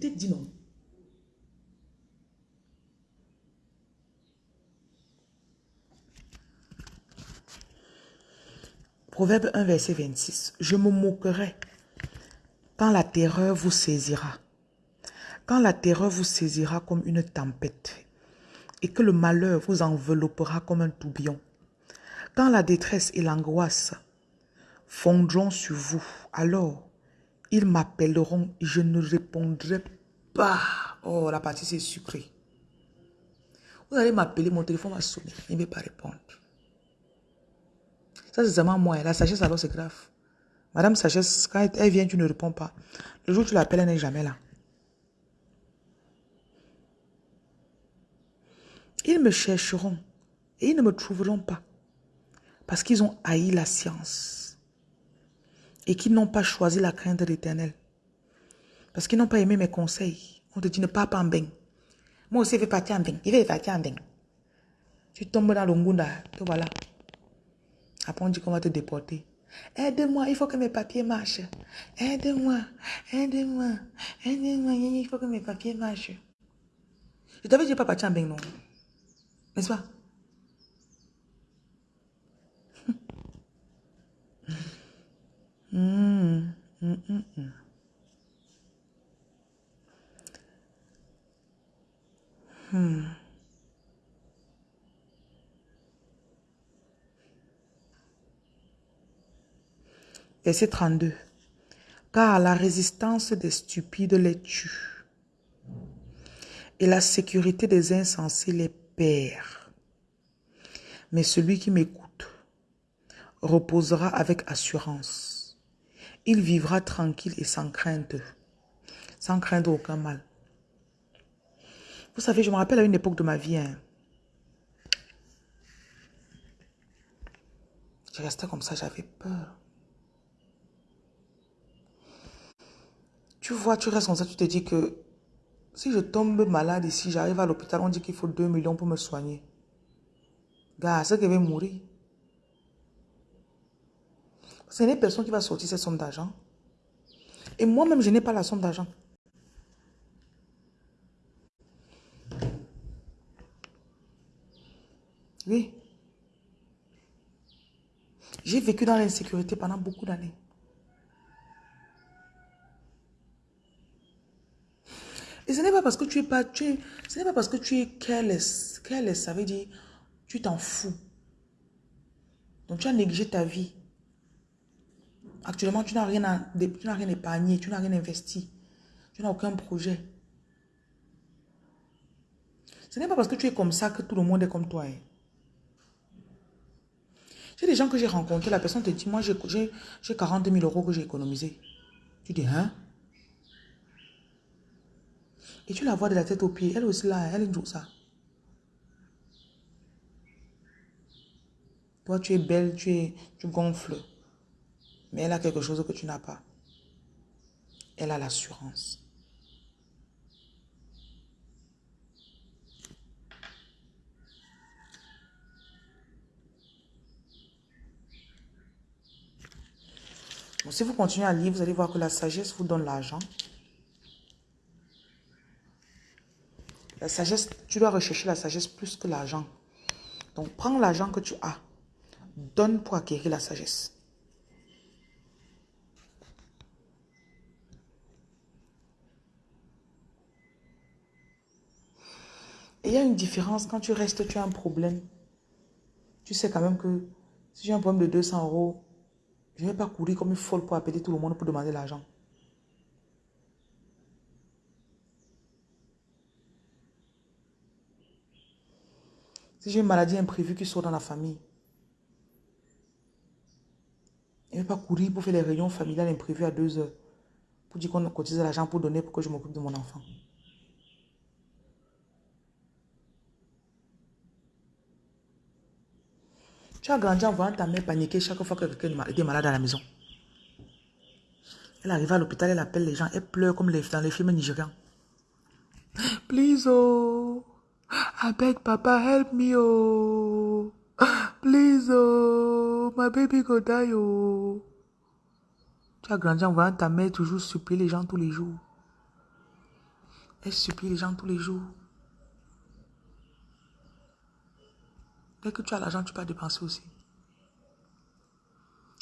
T'a dit non. Proverbe 1, verset 26. Je me moquerai quand la terreur vous saisira. Quand la terreur vous saisira comme une tempête et que le malheur vous enveloppera comme un tourbillon. Quand la détresse et l'angoisse fondront sur vous, alors ils m'appelleront, je ne répondrai pas. Oh, la partie c'est sucré. Vous allez m'appeler, mon téléphone va sonner, il ne va pas répondre. Ça, c'est seulement moi. La sagesse, alors, c'est grave. Madame Sagesse, quand elle vient, tu ne réponds pas. Le jour où tu l'appelles, elle n'est jamais là. Ils me chercheront et ils ne me trouveront pas parce qu'ils ont haï la science et qui n'ont pas choisi la crainte de l'éternel. Parce qu'ils n'ont pas aimé mes conseils. On te dit ne pas en bain. Moi aussi, je vais partir en bain. Il vais partir en. Tu tombes dans le te voilà. Après, on dit qu'on va te déporter. Aide-moi, il faut que mes papiers marchent. Aide-moi, aide-moi, aide-moi, il faut que mes papiers marchent. Je t'avais dit pas partir en non? N'est-ce pas? <laughs> Hmm. Hmm, hmm, hmm. Verset 32. Car la résistance des stupides les tue et la sécurité des insensés les perd. Mais celui qui m'écoute reposera avec assurance il vivra tranquille et sans crainte. sans craindre aucun mal. Vous savez, je me rappelle à une époque de ma vie, hein, je restais comme ça, j'avais peur. Tu vois, tu restes comme ça, tu te dis que si je tombe malade ici, j'arrive à l'hôpital, on dit qu'il faut 2 millions pour me soigner. Gars, c'est que je vais mourir. Ce n'est personne qui va sortir cette somme d'argent. Et moi-même, je n'ai pas la somme d'argent. Oui. J'ai vécu dans l'insécurité pendant beaucoup d'années. Et ce n'est pas parce que tu es pas, tu ce pas parce que tu es careless. Careless, ça veut dire, tu t'en fous. Donc tu as négligé ta vie. Actuellement, tu n'as rien, rien épargné, tu n'as rien investi. Tu n'as aucun projet. Ce n'est pas parce que tu es comme ça que tout le monde est comme toi. Hein. J'ai des gens que j'ai rencontrés, la personne te dit, moi j'ai 40 000 euros que j'ai économisé. Tu dis, hein? Et tu la vois de la tête aux pieds. Elle aussi là, elle joue ça. Toi, tu es belle, tu, es, tu gonfles. Mais elle a quelque chose que tu n'as pas. Elle a l'assurance. si vous continuez à lire, vous allez voir que la sagesse vous donne l'argent. La sagesse, tu dois rechercher la sagesse plus que l'argent. Donc, prends l'argent que tu as. Donne pour acquérir la sagesse. Et il y a une différence quand tu restes, tu as un problème. Tu sais quand même que si j'ai un problème de 200 euros, je ne vais pas courir comme une folle pour appeler tout le monde pour demander l'argent. Si j'ai une maladie imprévue qui sort dans la famille, je ne pas courir pour faire les réunions familiales imprévues à deux heures. Pour dire qu'on cotise l'argent pour donner pour que je m'occupe de mon enfant. Tu as grandi en voyant ta mère paniquer chaque fois que quelqu'un était malade à la maison. Elle arrive à l'hôpital, elle appelle les gens, elle pleure comme dans les films nigérians. <gasps> Please, oh. I beg Papa, help me, oh. Please, oh. My baby go die, oh. Tu as grandi en voyant ta mère toujours supplier les gens tous les jours. Elle supplie les gens tous les jours. Dès que tu as l'argent, tu peux dépenser aussi.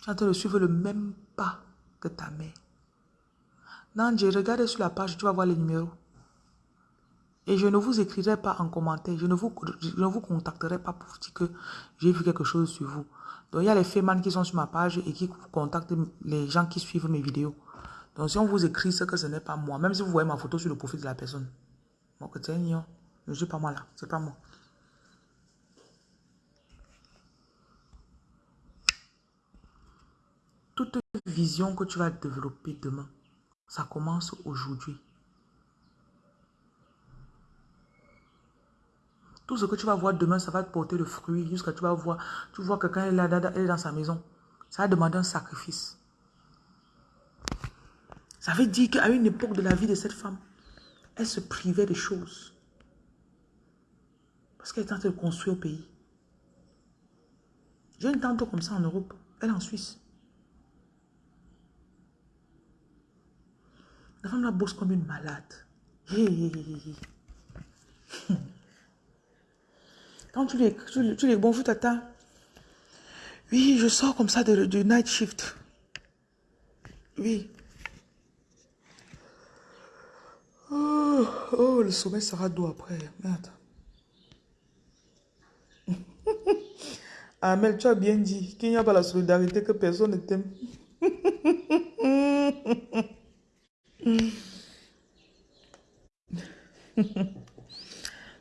Tu es en train de suivre le même pas que ta mère. Non, j'ai regardé sur la page, tu vas voir les numéros. Et je ne vous écrirai pas en commentaire, je ne vous, ne vous contacterai pas pour dire que j'ai vu quelque chose sur vous. Donc, il y a les fémans qui sont sur ma page et qui contactent les gens qui suivent mes vidéos. Donc, si on vous écrit ce que ce n'est pas moi, même si vous voyez ma photo sur le profil de la personne, donc, je ne suis pas moi là, c'est pas moi. Toute vision que tu vas développer demain, ça commence aujourd'hui. Tout ce que tu vas voir demain, ça va te porter le fruit jusqu'à tu vas voir, tu vois que quand elle est dans sa maison, ça va demander un sacrifice. Ça veut dire qu'à une époque de la vie de cette femme, elle se privait des choses. Parce qu'elle est en train de construire au pays. J'ai une tante comme ça en Europe, elle est en Suisse. La femme la bosse comme une malade. <laughs> Tu les, tu, tu les bonjour tata. Oui, je sors comme ça de, night shift. Oui. Oh, oh, le sommeil sera doux après. Merde. <laughs> Amel, tu as bien dit qu'il n'y a pas la solidarité que personne ne t'aime. <laughs>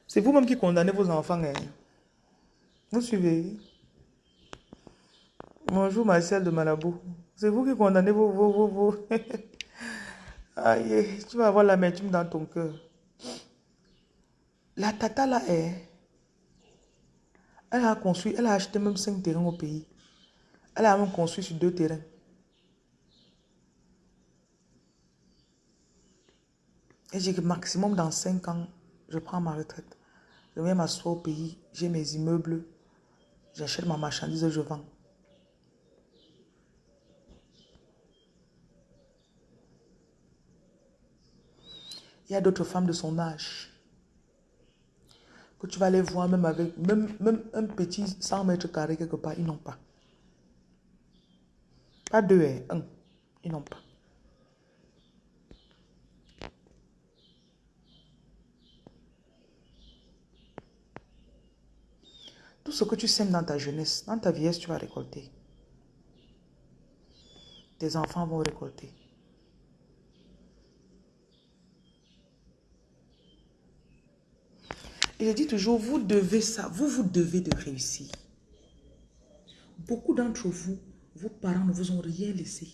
C'est vous-même qui condamnez vos enfants. Hein. Vous suivez Bonjour Marcel de Malabo. C'est vous qui condamnez vos... vos, vos, <laughs> Aïe, tu vas avoir l'amertume dans ton cœur. La tata là est... Elle a construit, elle a acheté même cinq terrains au pays. Elle a même construit sur deux terrains. Et j'ai maximum dans cinq ans, je prends ma retraite. Je viens m'asseoir au pays, j'ai mes immeubles, j'achète ma marchandise, je vends. Il y a d'autres femmes de son âge que tu vas les voir même avec même, même un petit 100 mètres carrés quelque part, ils n'ont pas. Pas deux, hein, un. Ils n'ont pas. Tout ce que tu sèmes dans ta jeunesse, dans ta vieillesse, tu vas récolter. Tes enfants vont récolter. Et je dis toujours, vous devez ça, vous, vous devez de réussir. Beaucoup d'entre vous, vos parents ne vous ont rien laissé.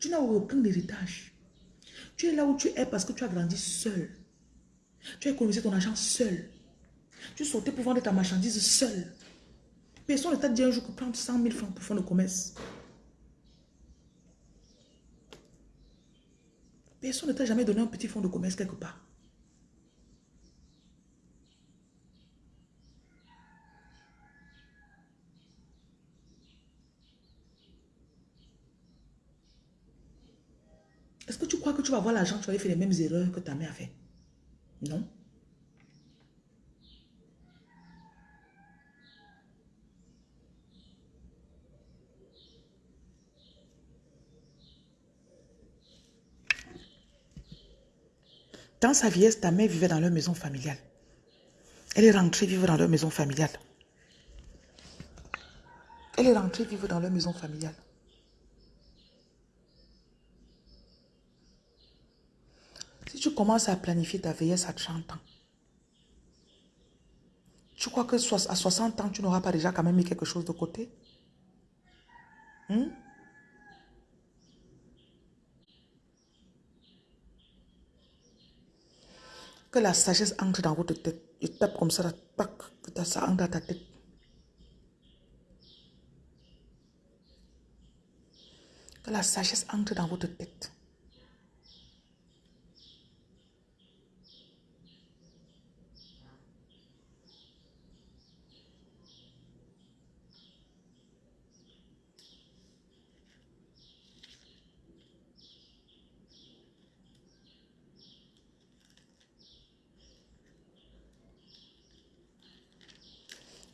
Tu n'as aucun héritage. Tu es là où tu es parce que tu as grandi seul. Tu as économisé ton argent seul. Tu sortais pour vendre ta marchandise seul. Personne ne t'a dit un jour que prendre 100 000 francs pour faire le commerce. Personne ne t'a jamais donné un petit fonds de commerce quelque part. Est-ce que tu crois que tu vas voir l'argent, tu vas faire les mêmes erreurs que ta mère a fait? Non. Dans sa vieillesse, ta mère vivait dans leur maison familiale. Elle est rentrée vivre dans leur maison familiale. Elle est rentrée vivre dans leur maison familiale. Si tu commences à planifier ta vieillesse à 30 ans, tu crois que à 60 ans, tu n'auras pas déjà quand même mis quelque chose de côté? Hmm? Que la sagesse entre dans votre tête. Je tape comme ça, que ça entre dans ta tête. Que la sagesse entre dans votre tête.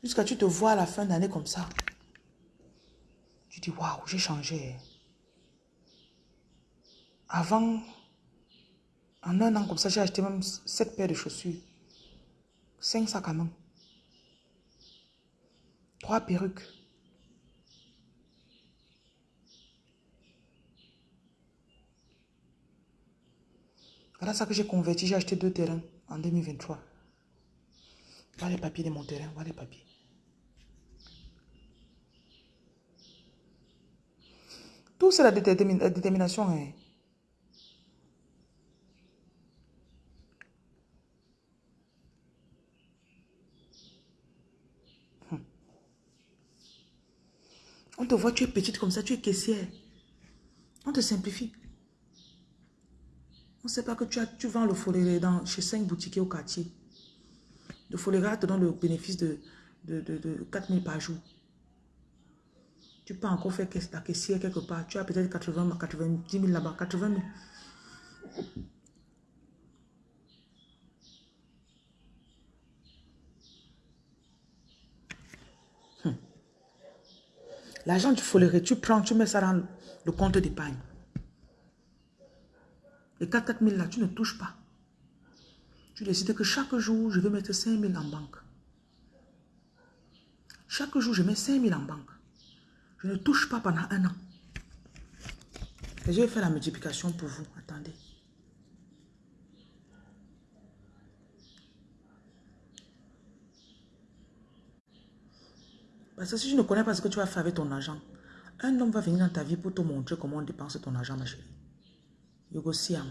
Jusqu'à tu te vois à la fin d'année comme ça. Tu dis, waouh, j'ai changé. Avant, en un an comme ça, j'ai acheté même sept paires de chaussures. Cinq sacs à main. Trois perruques. Voilà ça que j'ai converti. J'ai acheté deux terrains en 2023. Voilà les papiers de mon terrain. Voilà les papiers. Tout c'est la, détermination. Hein. Hmm. On te voit, tu es petite comme ça, tu es caissière. On te simplifie. On ne sait pas que tu, as, tu vends le foléré dans, chez cinq boutiques au quartier. Le foléré te donne le bénéfice de, de, de, de 4 000 par jour. Tu peux encore faire la caissière quelque part. Tu as peut-être 80, 90 000 là-bas. 80 000. Hmm. L'argent du foléré, tu prends, tu mets ça dans le compte d'épargne. Les 4 000 là, tu ne touches pas. Tu décides que chaque jour, je vais mettre 5 000 en banque. Chaque jour, je mets 5 000 en banque. Je ne touche pas pendant un an. Et je vais faire la multiplication pour vous. Attendez. Parce que si je ne connais pas ce que tu vas faire avec ton argent, Un homme va venir dans ta vie pour te montrer comment on dépense ton argent, ma chérie. Yogo Siam.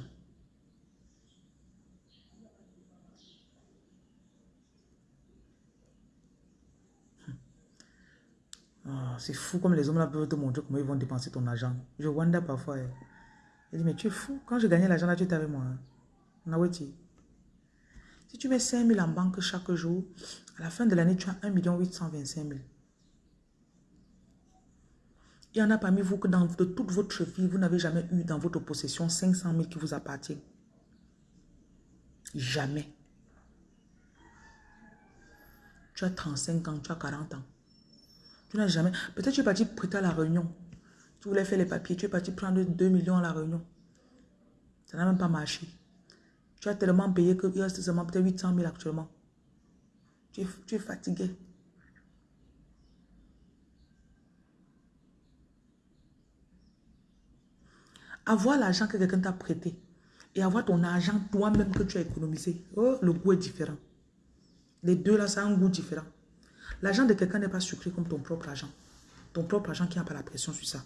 Ah, c'est fou comme les hommes là peuvent te montrer comment ils vont dépenser ton argent. Je wonder parfois. Je eh. dis, mais tu es fou. Quand je gagnais l'argent là, tu étais avec moi. Hein. Si tu mets 5 000 en banque chaque jour, à la fin de l'année, tu as 1 825 000. Il y en a parmi vous que de toute votre vie, vous n'avez jamais eu dans votre possession 500 000 qui vous appartiennent. Jamais. Tu as 35 ans, tu as 40 ans. Tu n'as jamais... Peut-être tu es parti prêter à la réunion. Tu voulais faire les papiers. Tu es parti prendre 2 millions à la réunion. Ça n'a même pas marché. Tu as tellement payé qu'il reste seulement peut-être 800 000 actuellement. Tu es, fatigué. Avoir l'argent que quelqu'un t'a prêté et avoir ton argent toi-même que tu as économisé, oh, le goût est différent. Les deux là, ça a un goût différent. L'argent de quelqu'un n'est pas sucré comme ton propre argent. Ton propre argent qui n'a pas la pression sur ça.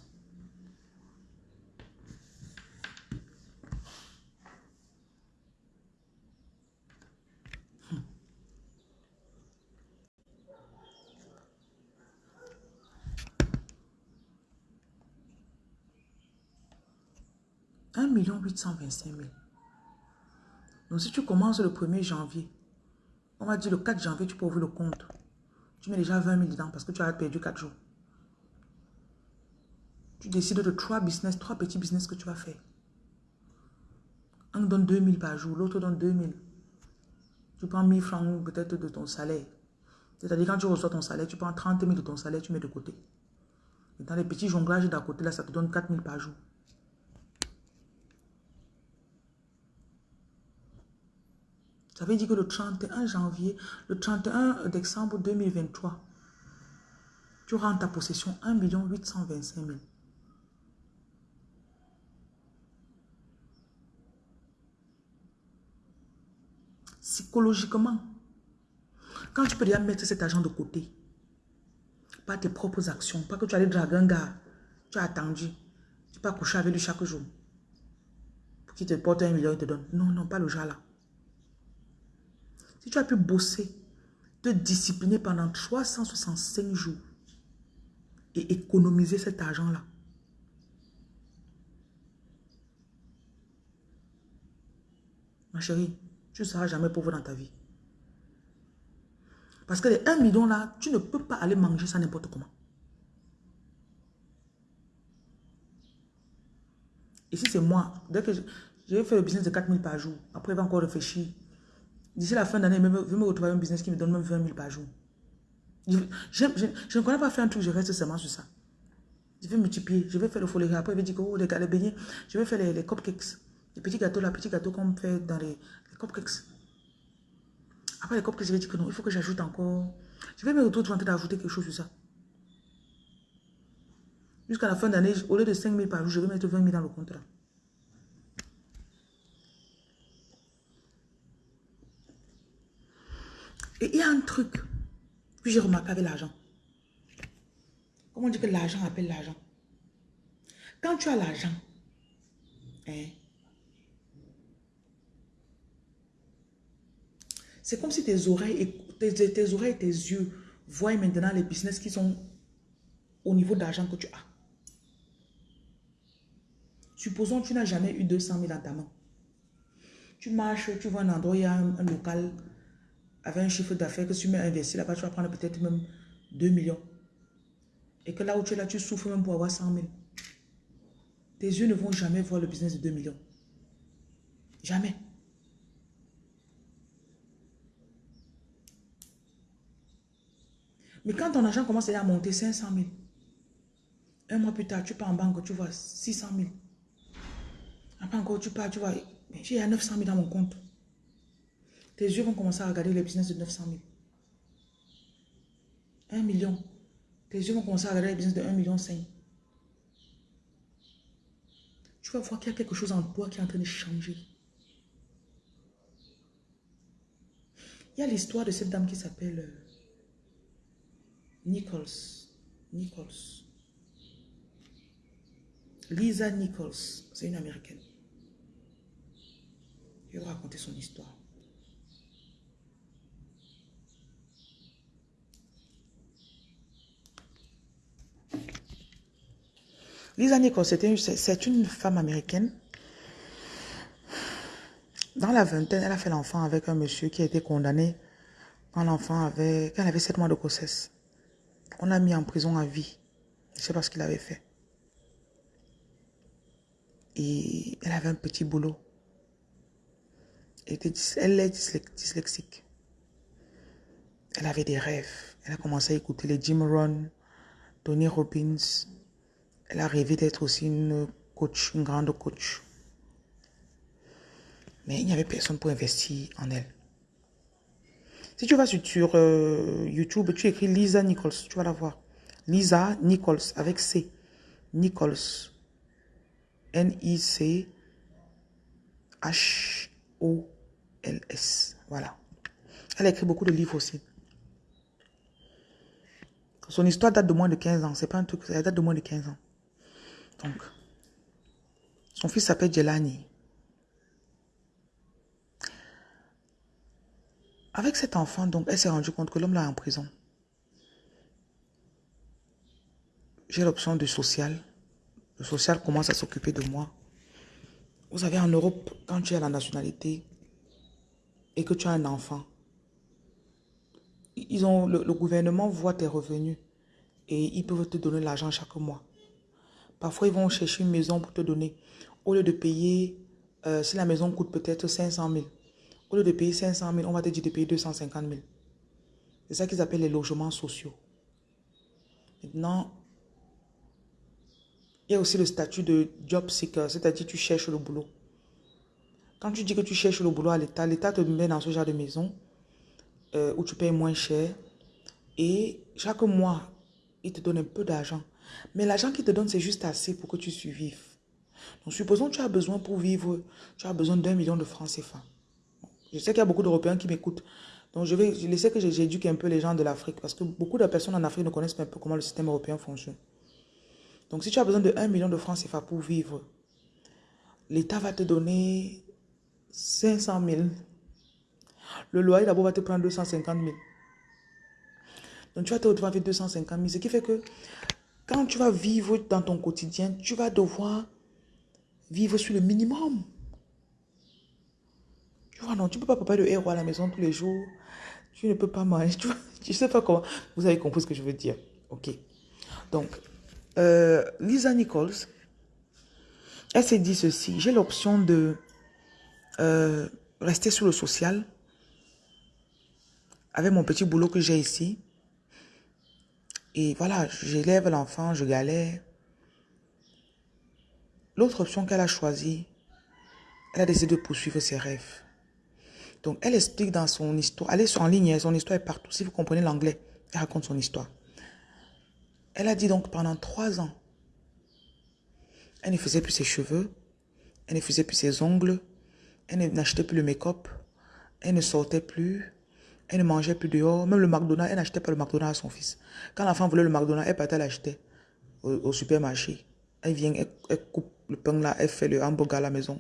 million 825 000. Donc si tu commences le 1er janvier, on va dire le 4 janvier, tu peux ouvrir le compte. Tu mets déjà 20 000 dedans parce que tu as perdu 4 jours. Tu décides de trois business, trois petits business que tu vas faire. Un donne 2 000 par jour, l'autre donne 2 000. Tu prends 1000 francs peut-être de ton salaire. C'est-à-dire quand tu reçois ton salaire, tu prends 30 000 de ton salaire, tu mets de côté. Et dans les petits jonglages d'à côté, là, ça te donne 4 000 par jour. Ça veut dire que le 31 janvier, le 31 décembre 2023, tu auras en ta possession 1 825 000. Psychologiquement, quand tu peux déjà mettre cet argent de côté, pas tes propres actions, pas que tu allais draguer un gars, tu as attendu, tu pas coucher avec lui chaque jour, pour qu'il te porte un million et te donne. Non, non, pas le genre là. Si tu as pu bosser, te discipliner pendant 365 jours et économiser cet argent-là, ma chérie, tu ne seras jamais pauvre dans ta vie. Parce que les 1 million là, tu ne peux pas aller manger ça n'importe comment. Et si c'est moi, dès que je, vais faire le business de 4000 par jour, après il va encore réfléchir D'ici la fin d'année, je vais me retrouver un business qui me donne même 20 000 par jour. Je, ne connais pas faire un truc, je reste seulement sur ça. Je vais multiplier, je vais faire le folie. Après, je vais dire que oh, les, les beignets, je vais faire les, cupcakes. Les petits gâteaux, les petits gâteaux qu'on fait dans les, les, cupcakes. Après les cupcakes, je vais dire que non, il faut que j'ajoute encore. Je vais me retrouver en train d'ajouter quelque chose sur ça. Jusqu'à la fin d'année, au lieu de 5 000 par jour, je vais mettre 20 000 dans le contrat. Et il y a un truc que j'ai remarqué avec l'argent. Comment on dit que l'argent appelle l'argent? Quand tu as l'argent, hein, c'est comme si tes oreilles, et, tes, oreilles et tes yeux voient maintenant les business qui sont au niveau d'argent que tu as. Supposons que tu n'as jamais eu 200 000 dans ta main. Tu marches, tu vois un endroit, il y a un local avec un chiffre d'affaires que tu mets investi là-bas, tu vas prendre peut-être même 2 millions. Et que là où tu es là, tu souffres même pour avoir 100 000. Tes yeux ne vont jamais voir le business de 2 millions. Jamais. Mais quand ton argent commence à monter 500 000, un mois plus tard, tu pars en banque, tu vois 600 000. Après encore, tu pars, tu vois, j'ai 900 000 dans mon compte. Tes yeux vont commencer à regarder les business de 900 000. 1 million. Tes yeux vont commencer à regarder les business de 1 million 5. Tu vas voir qu'il y a quelque chose en toi qui est en train de changer. Il y a l'histoire de cette dame qui s'appelle euh, Nichols. Nichols. Lisa Nichols, c'est une américaine. Je vais raconter son histoire. Lisa Nichols, c'est une femme américaine. Dans la vingtaine, elle a fait l'enfant avec un monsieur qui a été condamné quand l'enfant avait, quand elle avait 7 mois de grossesse. On a mis en prison à vie. Je ne sais pas ce qu'il avait fait. Et elle avait un petit boulot. Elle, est dyslexique. Elle avait des rêves. Elle a commencé à écouter les Jim Rohn, Tony Robbins, elle a rêvé d'être aussi une coach, une grande coach. Mais il n'y avait personne pour investir en elle. Si tu vas sur, euh, YouTube, tu écris Lisa Nichols, tu vas la voir. Lisa Nichols avec C. Nichols. N-I-C-H-O-L-S. Voilà. Elle a écrit beaucoup de livres aussi. Son histoire date de moins de 15 ans. C'est pas un truc, elle date de moins de 15 ans. Donc, son fils s'appelle Jelani. Avec cet enfant, donc, elle s'est rendue compte que l'homme est en prison. J'ai l'option de social. Le social commence à s'occuper de moi. Vous savez, en Europe, quand tu as la nationalité et que tu as un enfant, ont, le gouvernement voit tes revenus et ils peuvent te donner l'argent chaque mois. Parfois, ils vont chercher une maison pour te donner. Au lieu de payer, euh, si la maison coûte peut-être 500 000, au lieu de payer 500 000, on va te dire de payer 250 000. C'est ça qu'ils appellent les logements sociaux. Maintenant, il y a aussi le statut de job seeker, c'est-à-dire tu cherches le boulot. Quand tu dis que tu cherches le boulot à l'État, l'État te met dans ce genre de maison euh, où tu payes moins cher et chaque mois, il te donne un peu d'argent. Mais l'argent qu'il te donne, c'est juste assez pour que tu survives. Donc, supposons que tu as besoin pour vivre, tu as besoin d'un million de francs CFA. Je sais qu'il y a beaucoup d'Européens qui m'écoutent. Donc, je vais je laisser que j'éduque un peu les gens de l'Afrique parce que beaucoup de personnes en Afrique ne connaissent pas un peu comment le système européen fonctionne. Donc, si tu as besoin de 1 million de francs CFA pour vivre, l'État va te donner 500 000. Le loyer d'abord va te prendre 250 000. Donc, tu vas te retrouver avec 250 000. Ce qui fait que quand tu vas vivre dans ton quotidien, tu vas devoir vivre sur le minimum. Tu vois, non, tu ne peux pas préparer le héros à la maison tous les jours. Tu ne peux pas manger. <laughs> Tu ne sais pas comment. Vous avez compris ce que je veux dire. OK. Donc, euh, Lisa Nichols, elle s'est dit ceci. J'ai l'option de euh, rester sur le social avec mon petit boulot que j'ai ici. Et voilà, j'élève l'enfant, je galère. L'autre option qu'elle a choisie, elle a décidé de poursuivre ses rêves. Donc, elle explique dans son histoire, elle est en ligne, son histoire est partout. Si vous comprenez l'anglais, elle raconte son histoire. Elle a dit donc pendant trois ans, elle ne faisait plus ses cheveux, elle ne faisait plus ses ongles, elle n'achetait plus le make-up, elle ne sortait plus, elle ne mangeait plus dehors. Même le McDonald's, elle n'achetait pas le McDonald's à son fils. Quand l'enfant voulait le McDonald's, elle partait l'acheter au, supermarché. Elle vient, elle, coupe le pain là, elle fait le hamburger à la maison.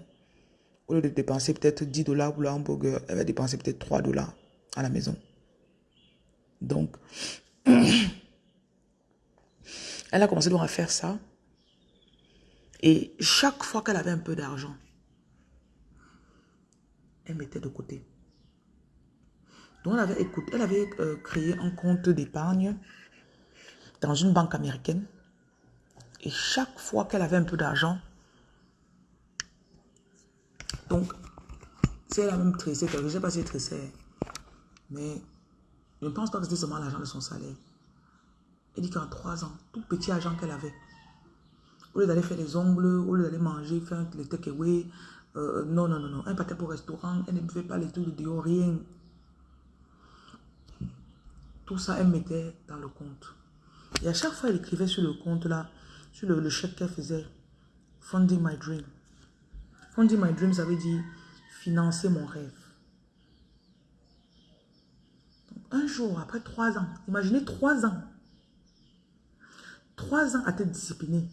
Au lieu de dépenser peut-être 10 dollars pour le hamburger, elle va dépenser peut-être 3 dollars à la maison. Donc, <clears throat> elle a commencé donc à faire ça. Et chaque fois qu'elle avait un peu d'argent, elle mettait de côté. Donc, elle avait, écoute, elle avait euh, créé un compte d'épargne dans une banque américaine. Et chaque fois qu'elle avait un peu d'argent, donc, c'est elle a même tressé, je ne sais pas si elle mais je ne pense pas que c'était seulement l'argent de son salaire. Elle dit qu'en trois ans, tout petit argent qu'elle avait, au lieu d'aller faire des ongles, au lieu d'aller manger, faire les takeaway, euh, non, non, non, non, elle partait pour restaurant, elle ne buvait pas les trucs de dehors, rien. Tout ça, elle mettait dans le compte. Et à chaque fois, elle écrivait sur le compte là, sur le, le chèque qu'elle faisait, Funding My Dream. Funding My Dream, ça veut dire financer mon rêve. Un jour, après trois ans, imaginez trois ans. Trois ans à être discipliné.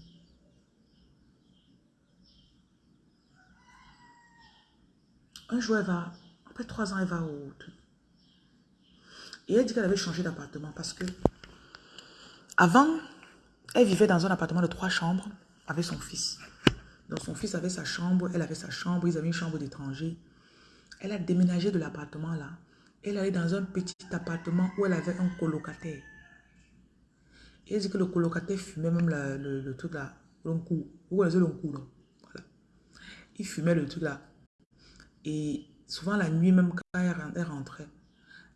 Un jour, elle va, après trois ans, elle va au. Elle dit qu'elle avait changé d'appartement parce que avant, elle vivait dans un appartement de trois chambres avec son fils. Donc son fils avait sa chambre, elle avait sa chambre, ils avaient une chambre d'étranger. Elle a déménagé de l'appartement là. Elle allait dans un petit appartement où elle avait un colocataire. Et elle dit que le colocataire fumait même le, truc là. Il fumait le truc là. Et souvent la nuit, même quand elle rentrait,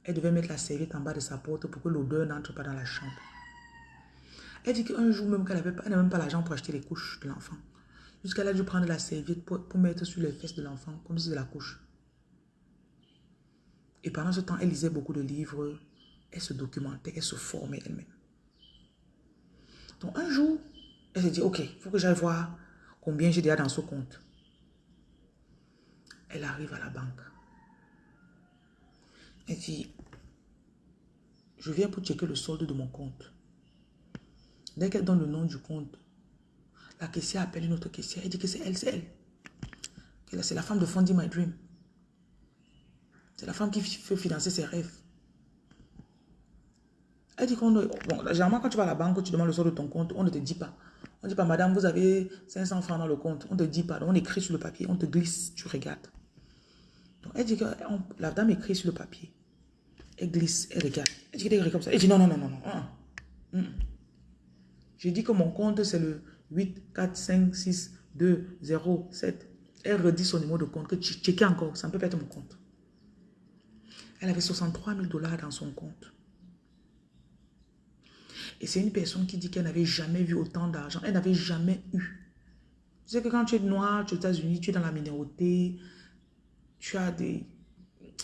elle devait mettre la serviette en bas de sa porte pour que l'odeur n'entre pas dans la chambre. Elle dit qu'un jour même qu'elle n'avait même pas l'argent pour acheter les couches de l'enfant. Jusqu'elle a dû prendre la serviette pour, mettre sur les fesses de l'enfant, comme si c'était la couche. Et pendant ce temps, elle lisait beaucoup de livres, elle se documentait, elle se formait elle-même. Donc un jour, elle s'est dit, ok, il faut que j'aille voir combien j'ai déjà dans ce compte. Elle arrive à la banque. Elle dit, je viens pour checker le solde de mon compte. Dès qu'elle donne le nom du compte, la caissière appelle une autre caissière. Elle dit que c'est elle, c'est elle. C'est la femme de Fondy My Dream. C'est la femme qui veut financer ses rêves. Elle dit qu'on... Bon, généralement, quand tu vas à la banque, tu demandes le solde de ton compte, on ne te dit pas. On ne dit pas, madame, vous avez 500 francs dans le compte. On ne te dit pas. on écrit sur le papier, on te glisse, tu regardes. Donc, elle dit que la dame écrit sur le papier. Elle glisse, elle regarde. Elle dit comme ça? Elle dit non, non, non, non, non. Ah, ah. J'ai dit que mon compte, c'est le 8, 4, 5, 6, 2, 0, 7. Elle redit son numéro de compte, que tu checkes encore, ça ne peut pas être mon compte. Elle avait 63 000 dollars dans son compte. Et c'est une personne qui dit qu'elle n'avait jamais vu autant d'argent. Elle n'avait jamais eu. Tu sais que quand tu es noir, tu es aux États-Unis, tu es dans la minorité, tu as des...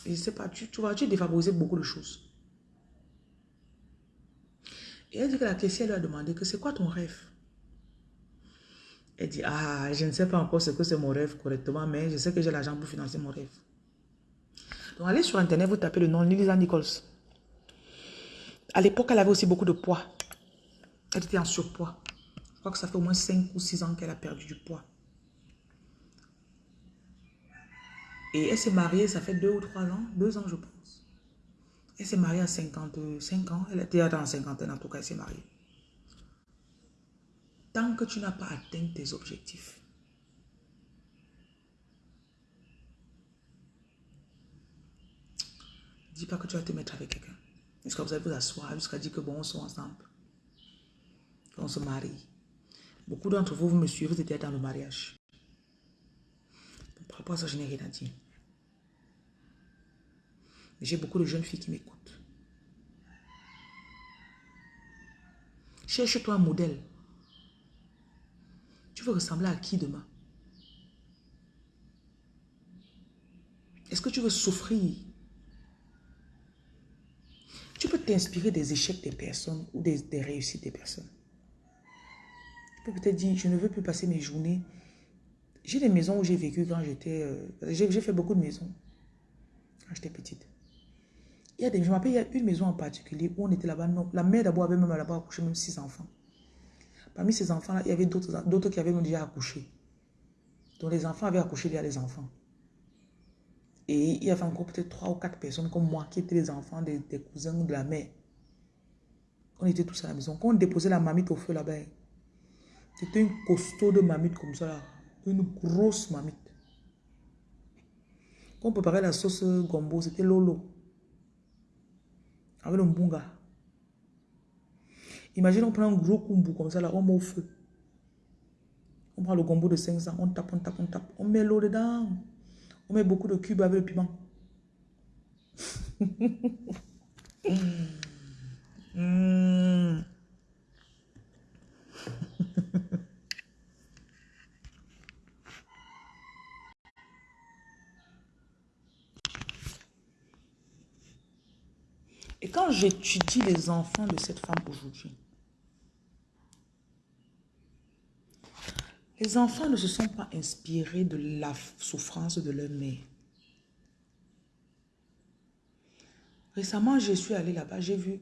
Je sais pas, tu, tu vois, tu es défavorisé beaucoup de choses. Et elle dit que la caissière lui a demandé que c'est quoi ton rêve? Elle dit, ah, je ne sais pas encore ce que c'est mon rêve correctement, mais je sais que j'ai l'argent pour financer mon rêve. Donc allez sur internet, vous tapez le nom Lisa Nichols. À l'époque, elle avait aussi beaucoup de poids. Elle était en surpoids. Je crois que ça fait au moins 5 ou 6 ans qu'elle a perdu du poids. Et elle s'est mariée, ça fait 2 ou 3 ans, 2 ans je pense. Elle s'est mariée à 55 ans. Elle était dans la cinquantaine en tout cas, elle s'est mariée. Tant que tu n'as pas atteint tes objectifs, dis pas que tu vas te mettre avec quelqu'un. Jusqu'à vous allez vous asseoir, jusqu'à dire que bon, on soit ensemble? On se marie. Beaucoup d'entre vous, vous me suivez, vous étiez dans le mariage. Par rapport à ça, je n'ai rien à dire. J'ai beaucoup de jeunes filles qui m'écoutent. Cherche-toi un modèle. Tu veux ressembler à qui demain? Est-ce que tu veux souffrir? Tu peux t'inspirer des échecs des personnes ou des, des réussites des personnes. Tu peux peut-être dire, je ne veux plus passer mes journées. J'ai des maisons où j'ai vécu quand j'étais... Euh, j'ai fait beaucoup de maisons quand j'étais petite. Il y a des, je me il y a une maison en particulier où on était là-bas. La mère d'abord avait même là-bas accouché même six enfants. Parmi ces enfants-là, il y avait d'autres qui avaient déjà accouché. Donc les enfants avaient accouché déjà les enfants. Et il y avait encore peut-être trois ou quatre personnes comme moi qui étaient les enfants des, cousins de la mère. On était tous à la maison. Quand on déposait la mamite au feu là-bas, c'était une costaud de mamite comme ça. Une grosse mamite. Quand on préparait la sauce gombo, c'était lolo avec le mbunga. Imagine, on prend un gros kumbu comme ça, là, on met au feu. On prend le gombo de 500, on tape, on tape, on tape. On met l'eau dedans. On met beaucoup de cubes avec le piment. <laughs> mmh. Et quand j'étudie les enfants de cette femme aujourd'hui, les enfants ne se sont pas inspirés de la souffrance de leur mère. Récemment, je suis allée là-bas, j'ai vu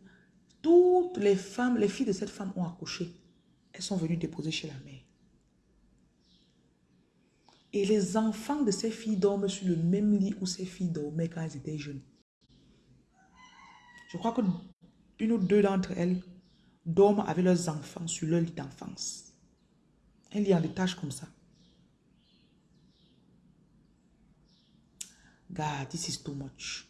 toutes les femmes, les filles de cette femme ont accouché. Elles sont venues déposer chez la mère. Et les enfants de ces filles dorment sur le même lit où ces filles dormaient quand elles étaient jeunes. Je crois que une ou deux d'entre elles dorment avec leurs enfants sur leur lit d'enfance. Un lit en détache comme ça. God, this is too much.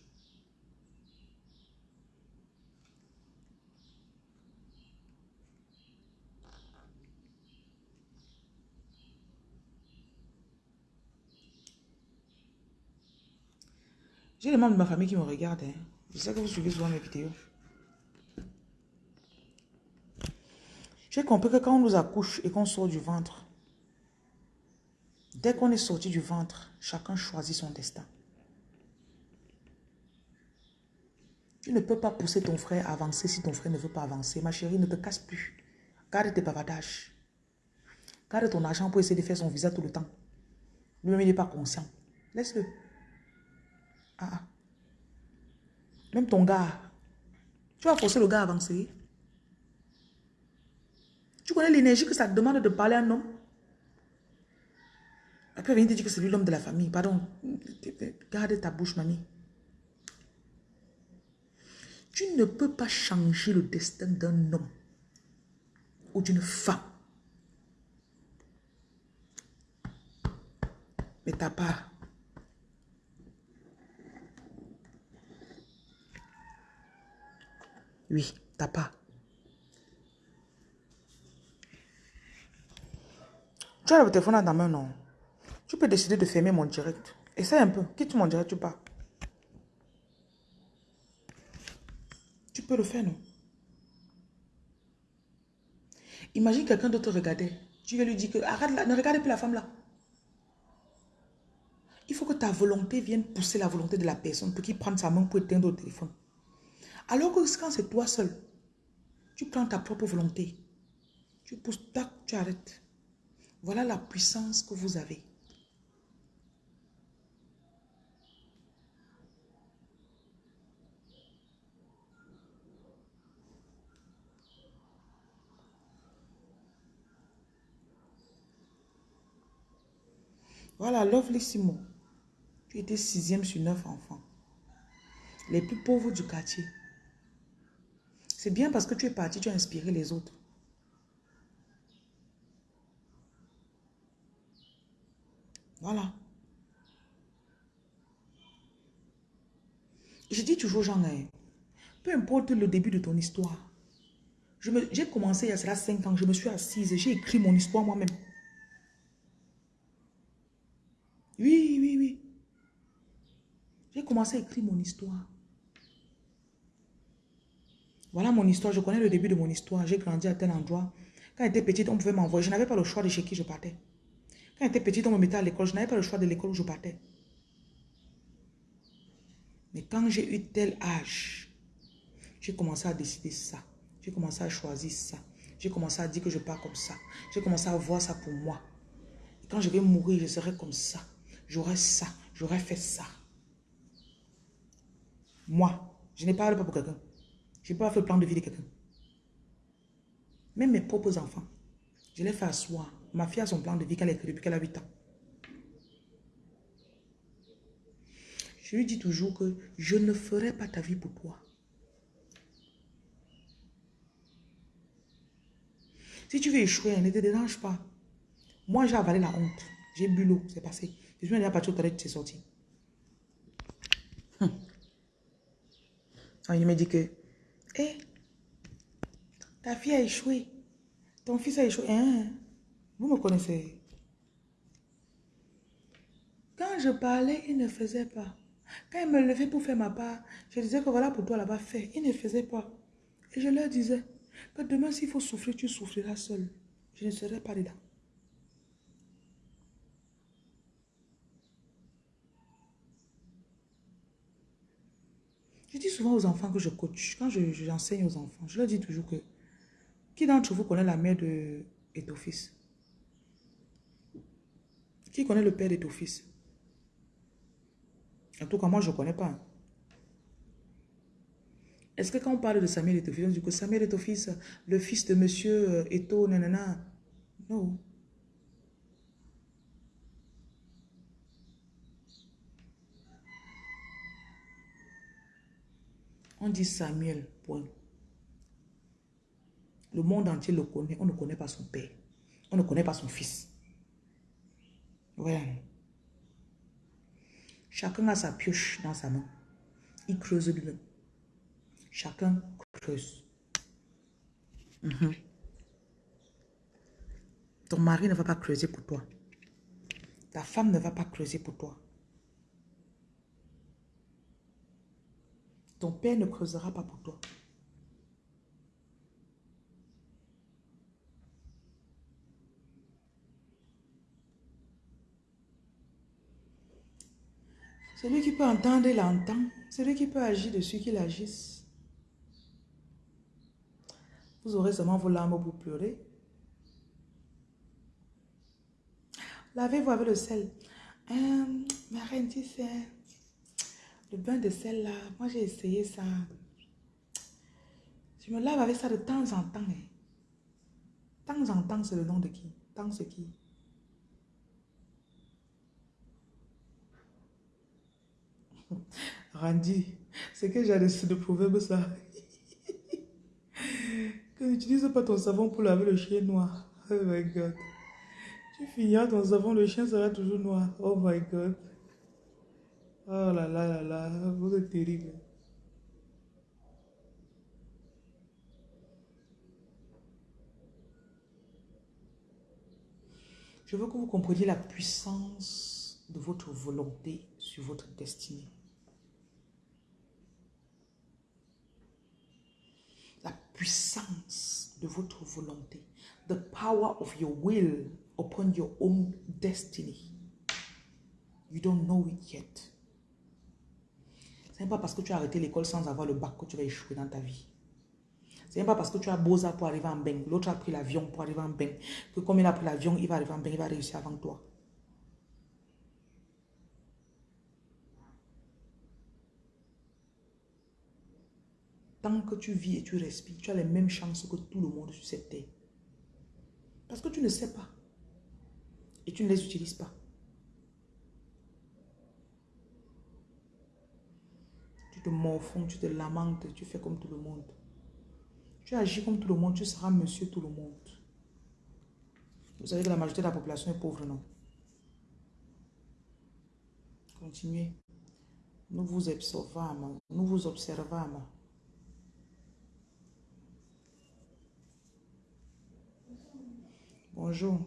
J'ai des membres de ma famille qui me regardent. Hein. Je sais que vous suivez souvent mes vidéos. J'ai compris que quand on nous accouche et qu'on sort du ventre, dès qu'on est sorti du ventre, chacun choisit son destin. Tu ne peux pas pousser ton frère à avancer si ton frère ne veut pas avancer. Ma chérie, ne te casse plus. Garde tes bavardages. Garde ton argent pour essayer de faire son visa tout le temps. Lui-même, il n'est pas conscient. Laisse-le. Ah, ah. Même ton gars. Tu vas forcer le gars à avancer. Tu connais l'énergie que ça te demande de parler à un homme? Après, venir te dire que c'est lui l'homme de la famille. Pardon. Garde ta bouche, mamie. Tu ne peux pas changer le destin d'un homme ou d'une femme. Mais t'as pas. Oui, t'as pas. Tu as le téléphone dans ta main, non? Tu peux décider de fermer mon direct. Essaye un peu. Quitte mon direct, tu pars. Tu peux le faire, non? Imagine quelqu'un d'autre regarder. Tu vas lui dire que arrête là, ne regarde plus la femme là. Il faut que ta volonté vienne pousser la volonté de la personne pour qu'il prenne sa main pour éteindre le téléphone. Alors que quand c'est toi seul, tu prends ta propre volonté. Tu pousses, tac, tu arrêtes. Voilà la puissance que vous avez. Voilà, Lovely Simon. Tu étais sixième sur neuf enfants. Les plus pauvres du quartier. C'est bien parce que tu es parti, tu as inspiré les autres. Voilà. Je dis toujours, Jean, hein, peu importe le début de ton histoire. J'ai commencé il y a cela 5 ans, je me suis assise, j'ai écrit mon histoire moi-même. Oui, oui, oui. J'ai commencé à écrire mon histoire. Voilà mon histoire. Je connais le début de mon histoire. J'ai grandi à tel endroit. Quand j'étais petite, on pouvait m'envoyer. Je n'avais pas le choix de chez qui je partais. Quand j'étais petite, on me mettait à l'école. Je n'avais pas le choix de l'école où je partais. Mais quand j'ai eu tel âge, j'ai commencé à décider ça. J'ai commencé à choisir ça. J'ai commencé à dire que je pars comme ça. J'ai commencé à voir ça pour moi. quand je vais mourir, je serai comme ça j'aurais ça, j'aurais fait ça. Moi, je n'ai pas pas pour quelqu'un. Je n'ai pas fait le plan de vie de quelqu'un. Même mes propres enfants, je les fais asseoir. Ma fille a son plan de vie qu'elle a écrit depuis qu'elle a 8 ans. Je lui dis toujours que je ne ferai pas ta vie pour toi. Si tu veux échouer, ne te dérange pas. Moi, j'ai avalé la honte. J'ai bu l'eau, c'est passé. Je suis déjà parti au toilette, c'est sorti. Hum. il me dit que, hé, eh, ta fille a échoué. Ton fils a échoué. Hein? Vous me connaissez. Quand je parlais, il ne faisait pas. Quand il me levait pour faire ma part, je disais que voilà pour toi là-bas fait. Il ne faisait pas. Et je leur disais que demain, s'il faut souffrir, tu souffriras seul. Je ne serai pas dedans. Dis souvent aux enfants que je coach, quand j'enseigne aux enfants, je leur dis toujours que qui d'entre vous connaît la mère de ton fils? Qui connaît le père de ton fils? En tout cas, moi, je ne connais pas. Est-ce que quand on parle de Samuel et ton fils, on dit que Samuel et ton fils, le fils de monsieur Eto, nanana? Non. On dit Samuel, point. Le monde entier le connaît. On ne connaît pas son père. On ne connaît pas son fils. Voilà. Chacun a sa pioche dans sa main. Il creuse lui-même. Chacun creuse. Mhm. Ton mari ne va pas creuser pour toi. Ta femme ne va pas creuser pour toi. Ton père ne creusera pas pour toi. Celui qui peut entendre, il entend. Celui qui peut agir dessus, qu'il agisse. Vous aurez seulement vos larmes pour pleurer. Lavez-vous avec le sel. Euh, ma reine, tu sais, le bain de sel là, moi j'ai essayé ça. Je me lave avec ça de temps en temps. Hein. Temps en temps, c'est le nom de qui? Temps c'est qui? <laughs> Randy, c'est que j'ai de proverbe ça. <laughs> que n'utilise pas ton savon pour laver le chien noir. Oh my God. Tu finiras ton savon, le chien sera toujours noir. Oh my God. Oh là là là là, vous êtes terrible. Je veux que vous compreniez la puissance de votre volonté sur votre destinée. La puissance de votre volonté. The power of your will upon your own destiny. You don't know it yet. Ce n'est pas parce que tu as arrêté l'école sans avoir le bac que tu vas échouer dans ta vie. Ce n'est pas parce que tu as ça pour arriver en bain, l'autre a pris l'avion pour arriver en bain, que comme il a pris l'avion, il va arriver en bain, il va réussir avant toi. Tant que tu vis et tu respires, tu as les mêmes chances que tout le monde sur cette terre. Parce que tu ne sais pas. Et tu ne les utilises pas. Tu te morfonds, tu te lamentes, tu fais comme tout le monde. Tu agis comme tout le monde, tu seras monsieur tout le monde. Vous savez que la majorité de la population est pauvre, non? Continuez. Nous vous observons, nous vous observons. Bonjour.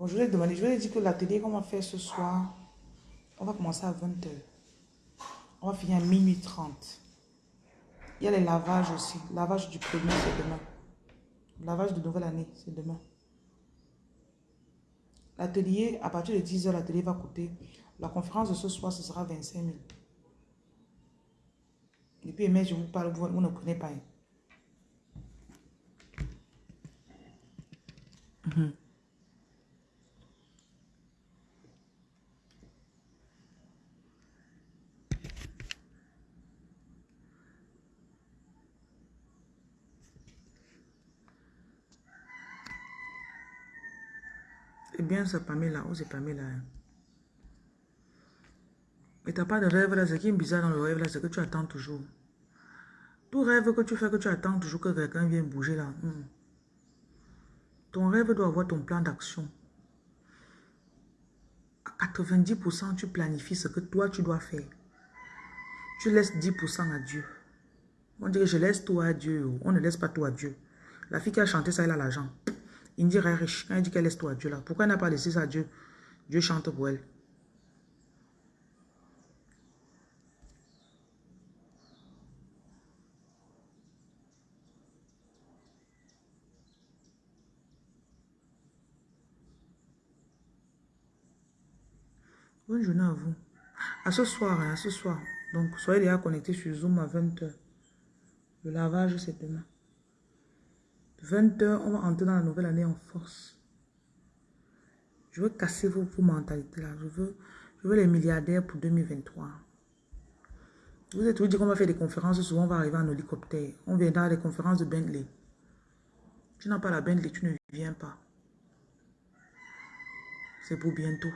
Bon, je vais demander, je vais dire que l'atelier qu'on va faire ce soir, on va commencer à 20h. On va finir à minuit 30. Il y a les lavages aussi. Lavage du premier, c'est demain. Lavage de nouvelle année, c'est demain. L'atelier, à partir de 10h, l'atelier va coûter. La conférence de ce soir, ce sera 25 000. Et puis, mais je vous parle, vous, ne prenez pas. Hein. C'est bien ça, Pamela. Oh, c'est Pamela. Hein. Et t'as pas de rêve là. Ce qui est bizarre dans le rêve là, c'est que tu attends toujours. Tout rêve que tu fais, que tu attends toujours que quelqu'un vienne bouger là. Hmm. Ton rêve doit avoir ton plan d'action. À 90%, tu planifies ce que toi, tu dois faire. Tu laisses 10% à Dieu. On que je laisse tout à Dieu. On ne laisse pas tout à Dieu. La fille qui a chanté ça, elle a l'argent. Il dit riche. Quand il dit qu'elle laisse toi à Dieu là, pourquoi elle n'a pas laissé ça à Dieu? Dieu chante pour elle. Bonne journée à vous. À ce soir, hein, à ce soir. Donc, soyez déjà connectés sur Zoom à 20h. Le lavage, c'est demain. 20 heures, on va entrer dans la nouvelle année en force. Je veux casser vos, mentalités là. Je veux, je veux les milliardaires pour 2023. Vous êtes toujours dit qu'on va faire des conférences, souvent on va arriver en hélicoptère. On viendra à des conférences de Bentley. Tu n'as pas la Bentley, tu ne viens pas. C'est pour bientôt.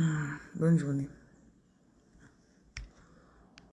Ah, bonne journée.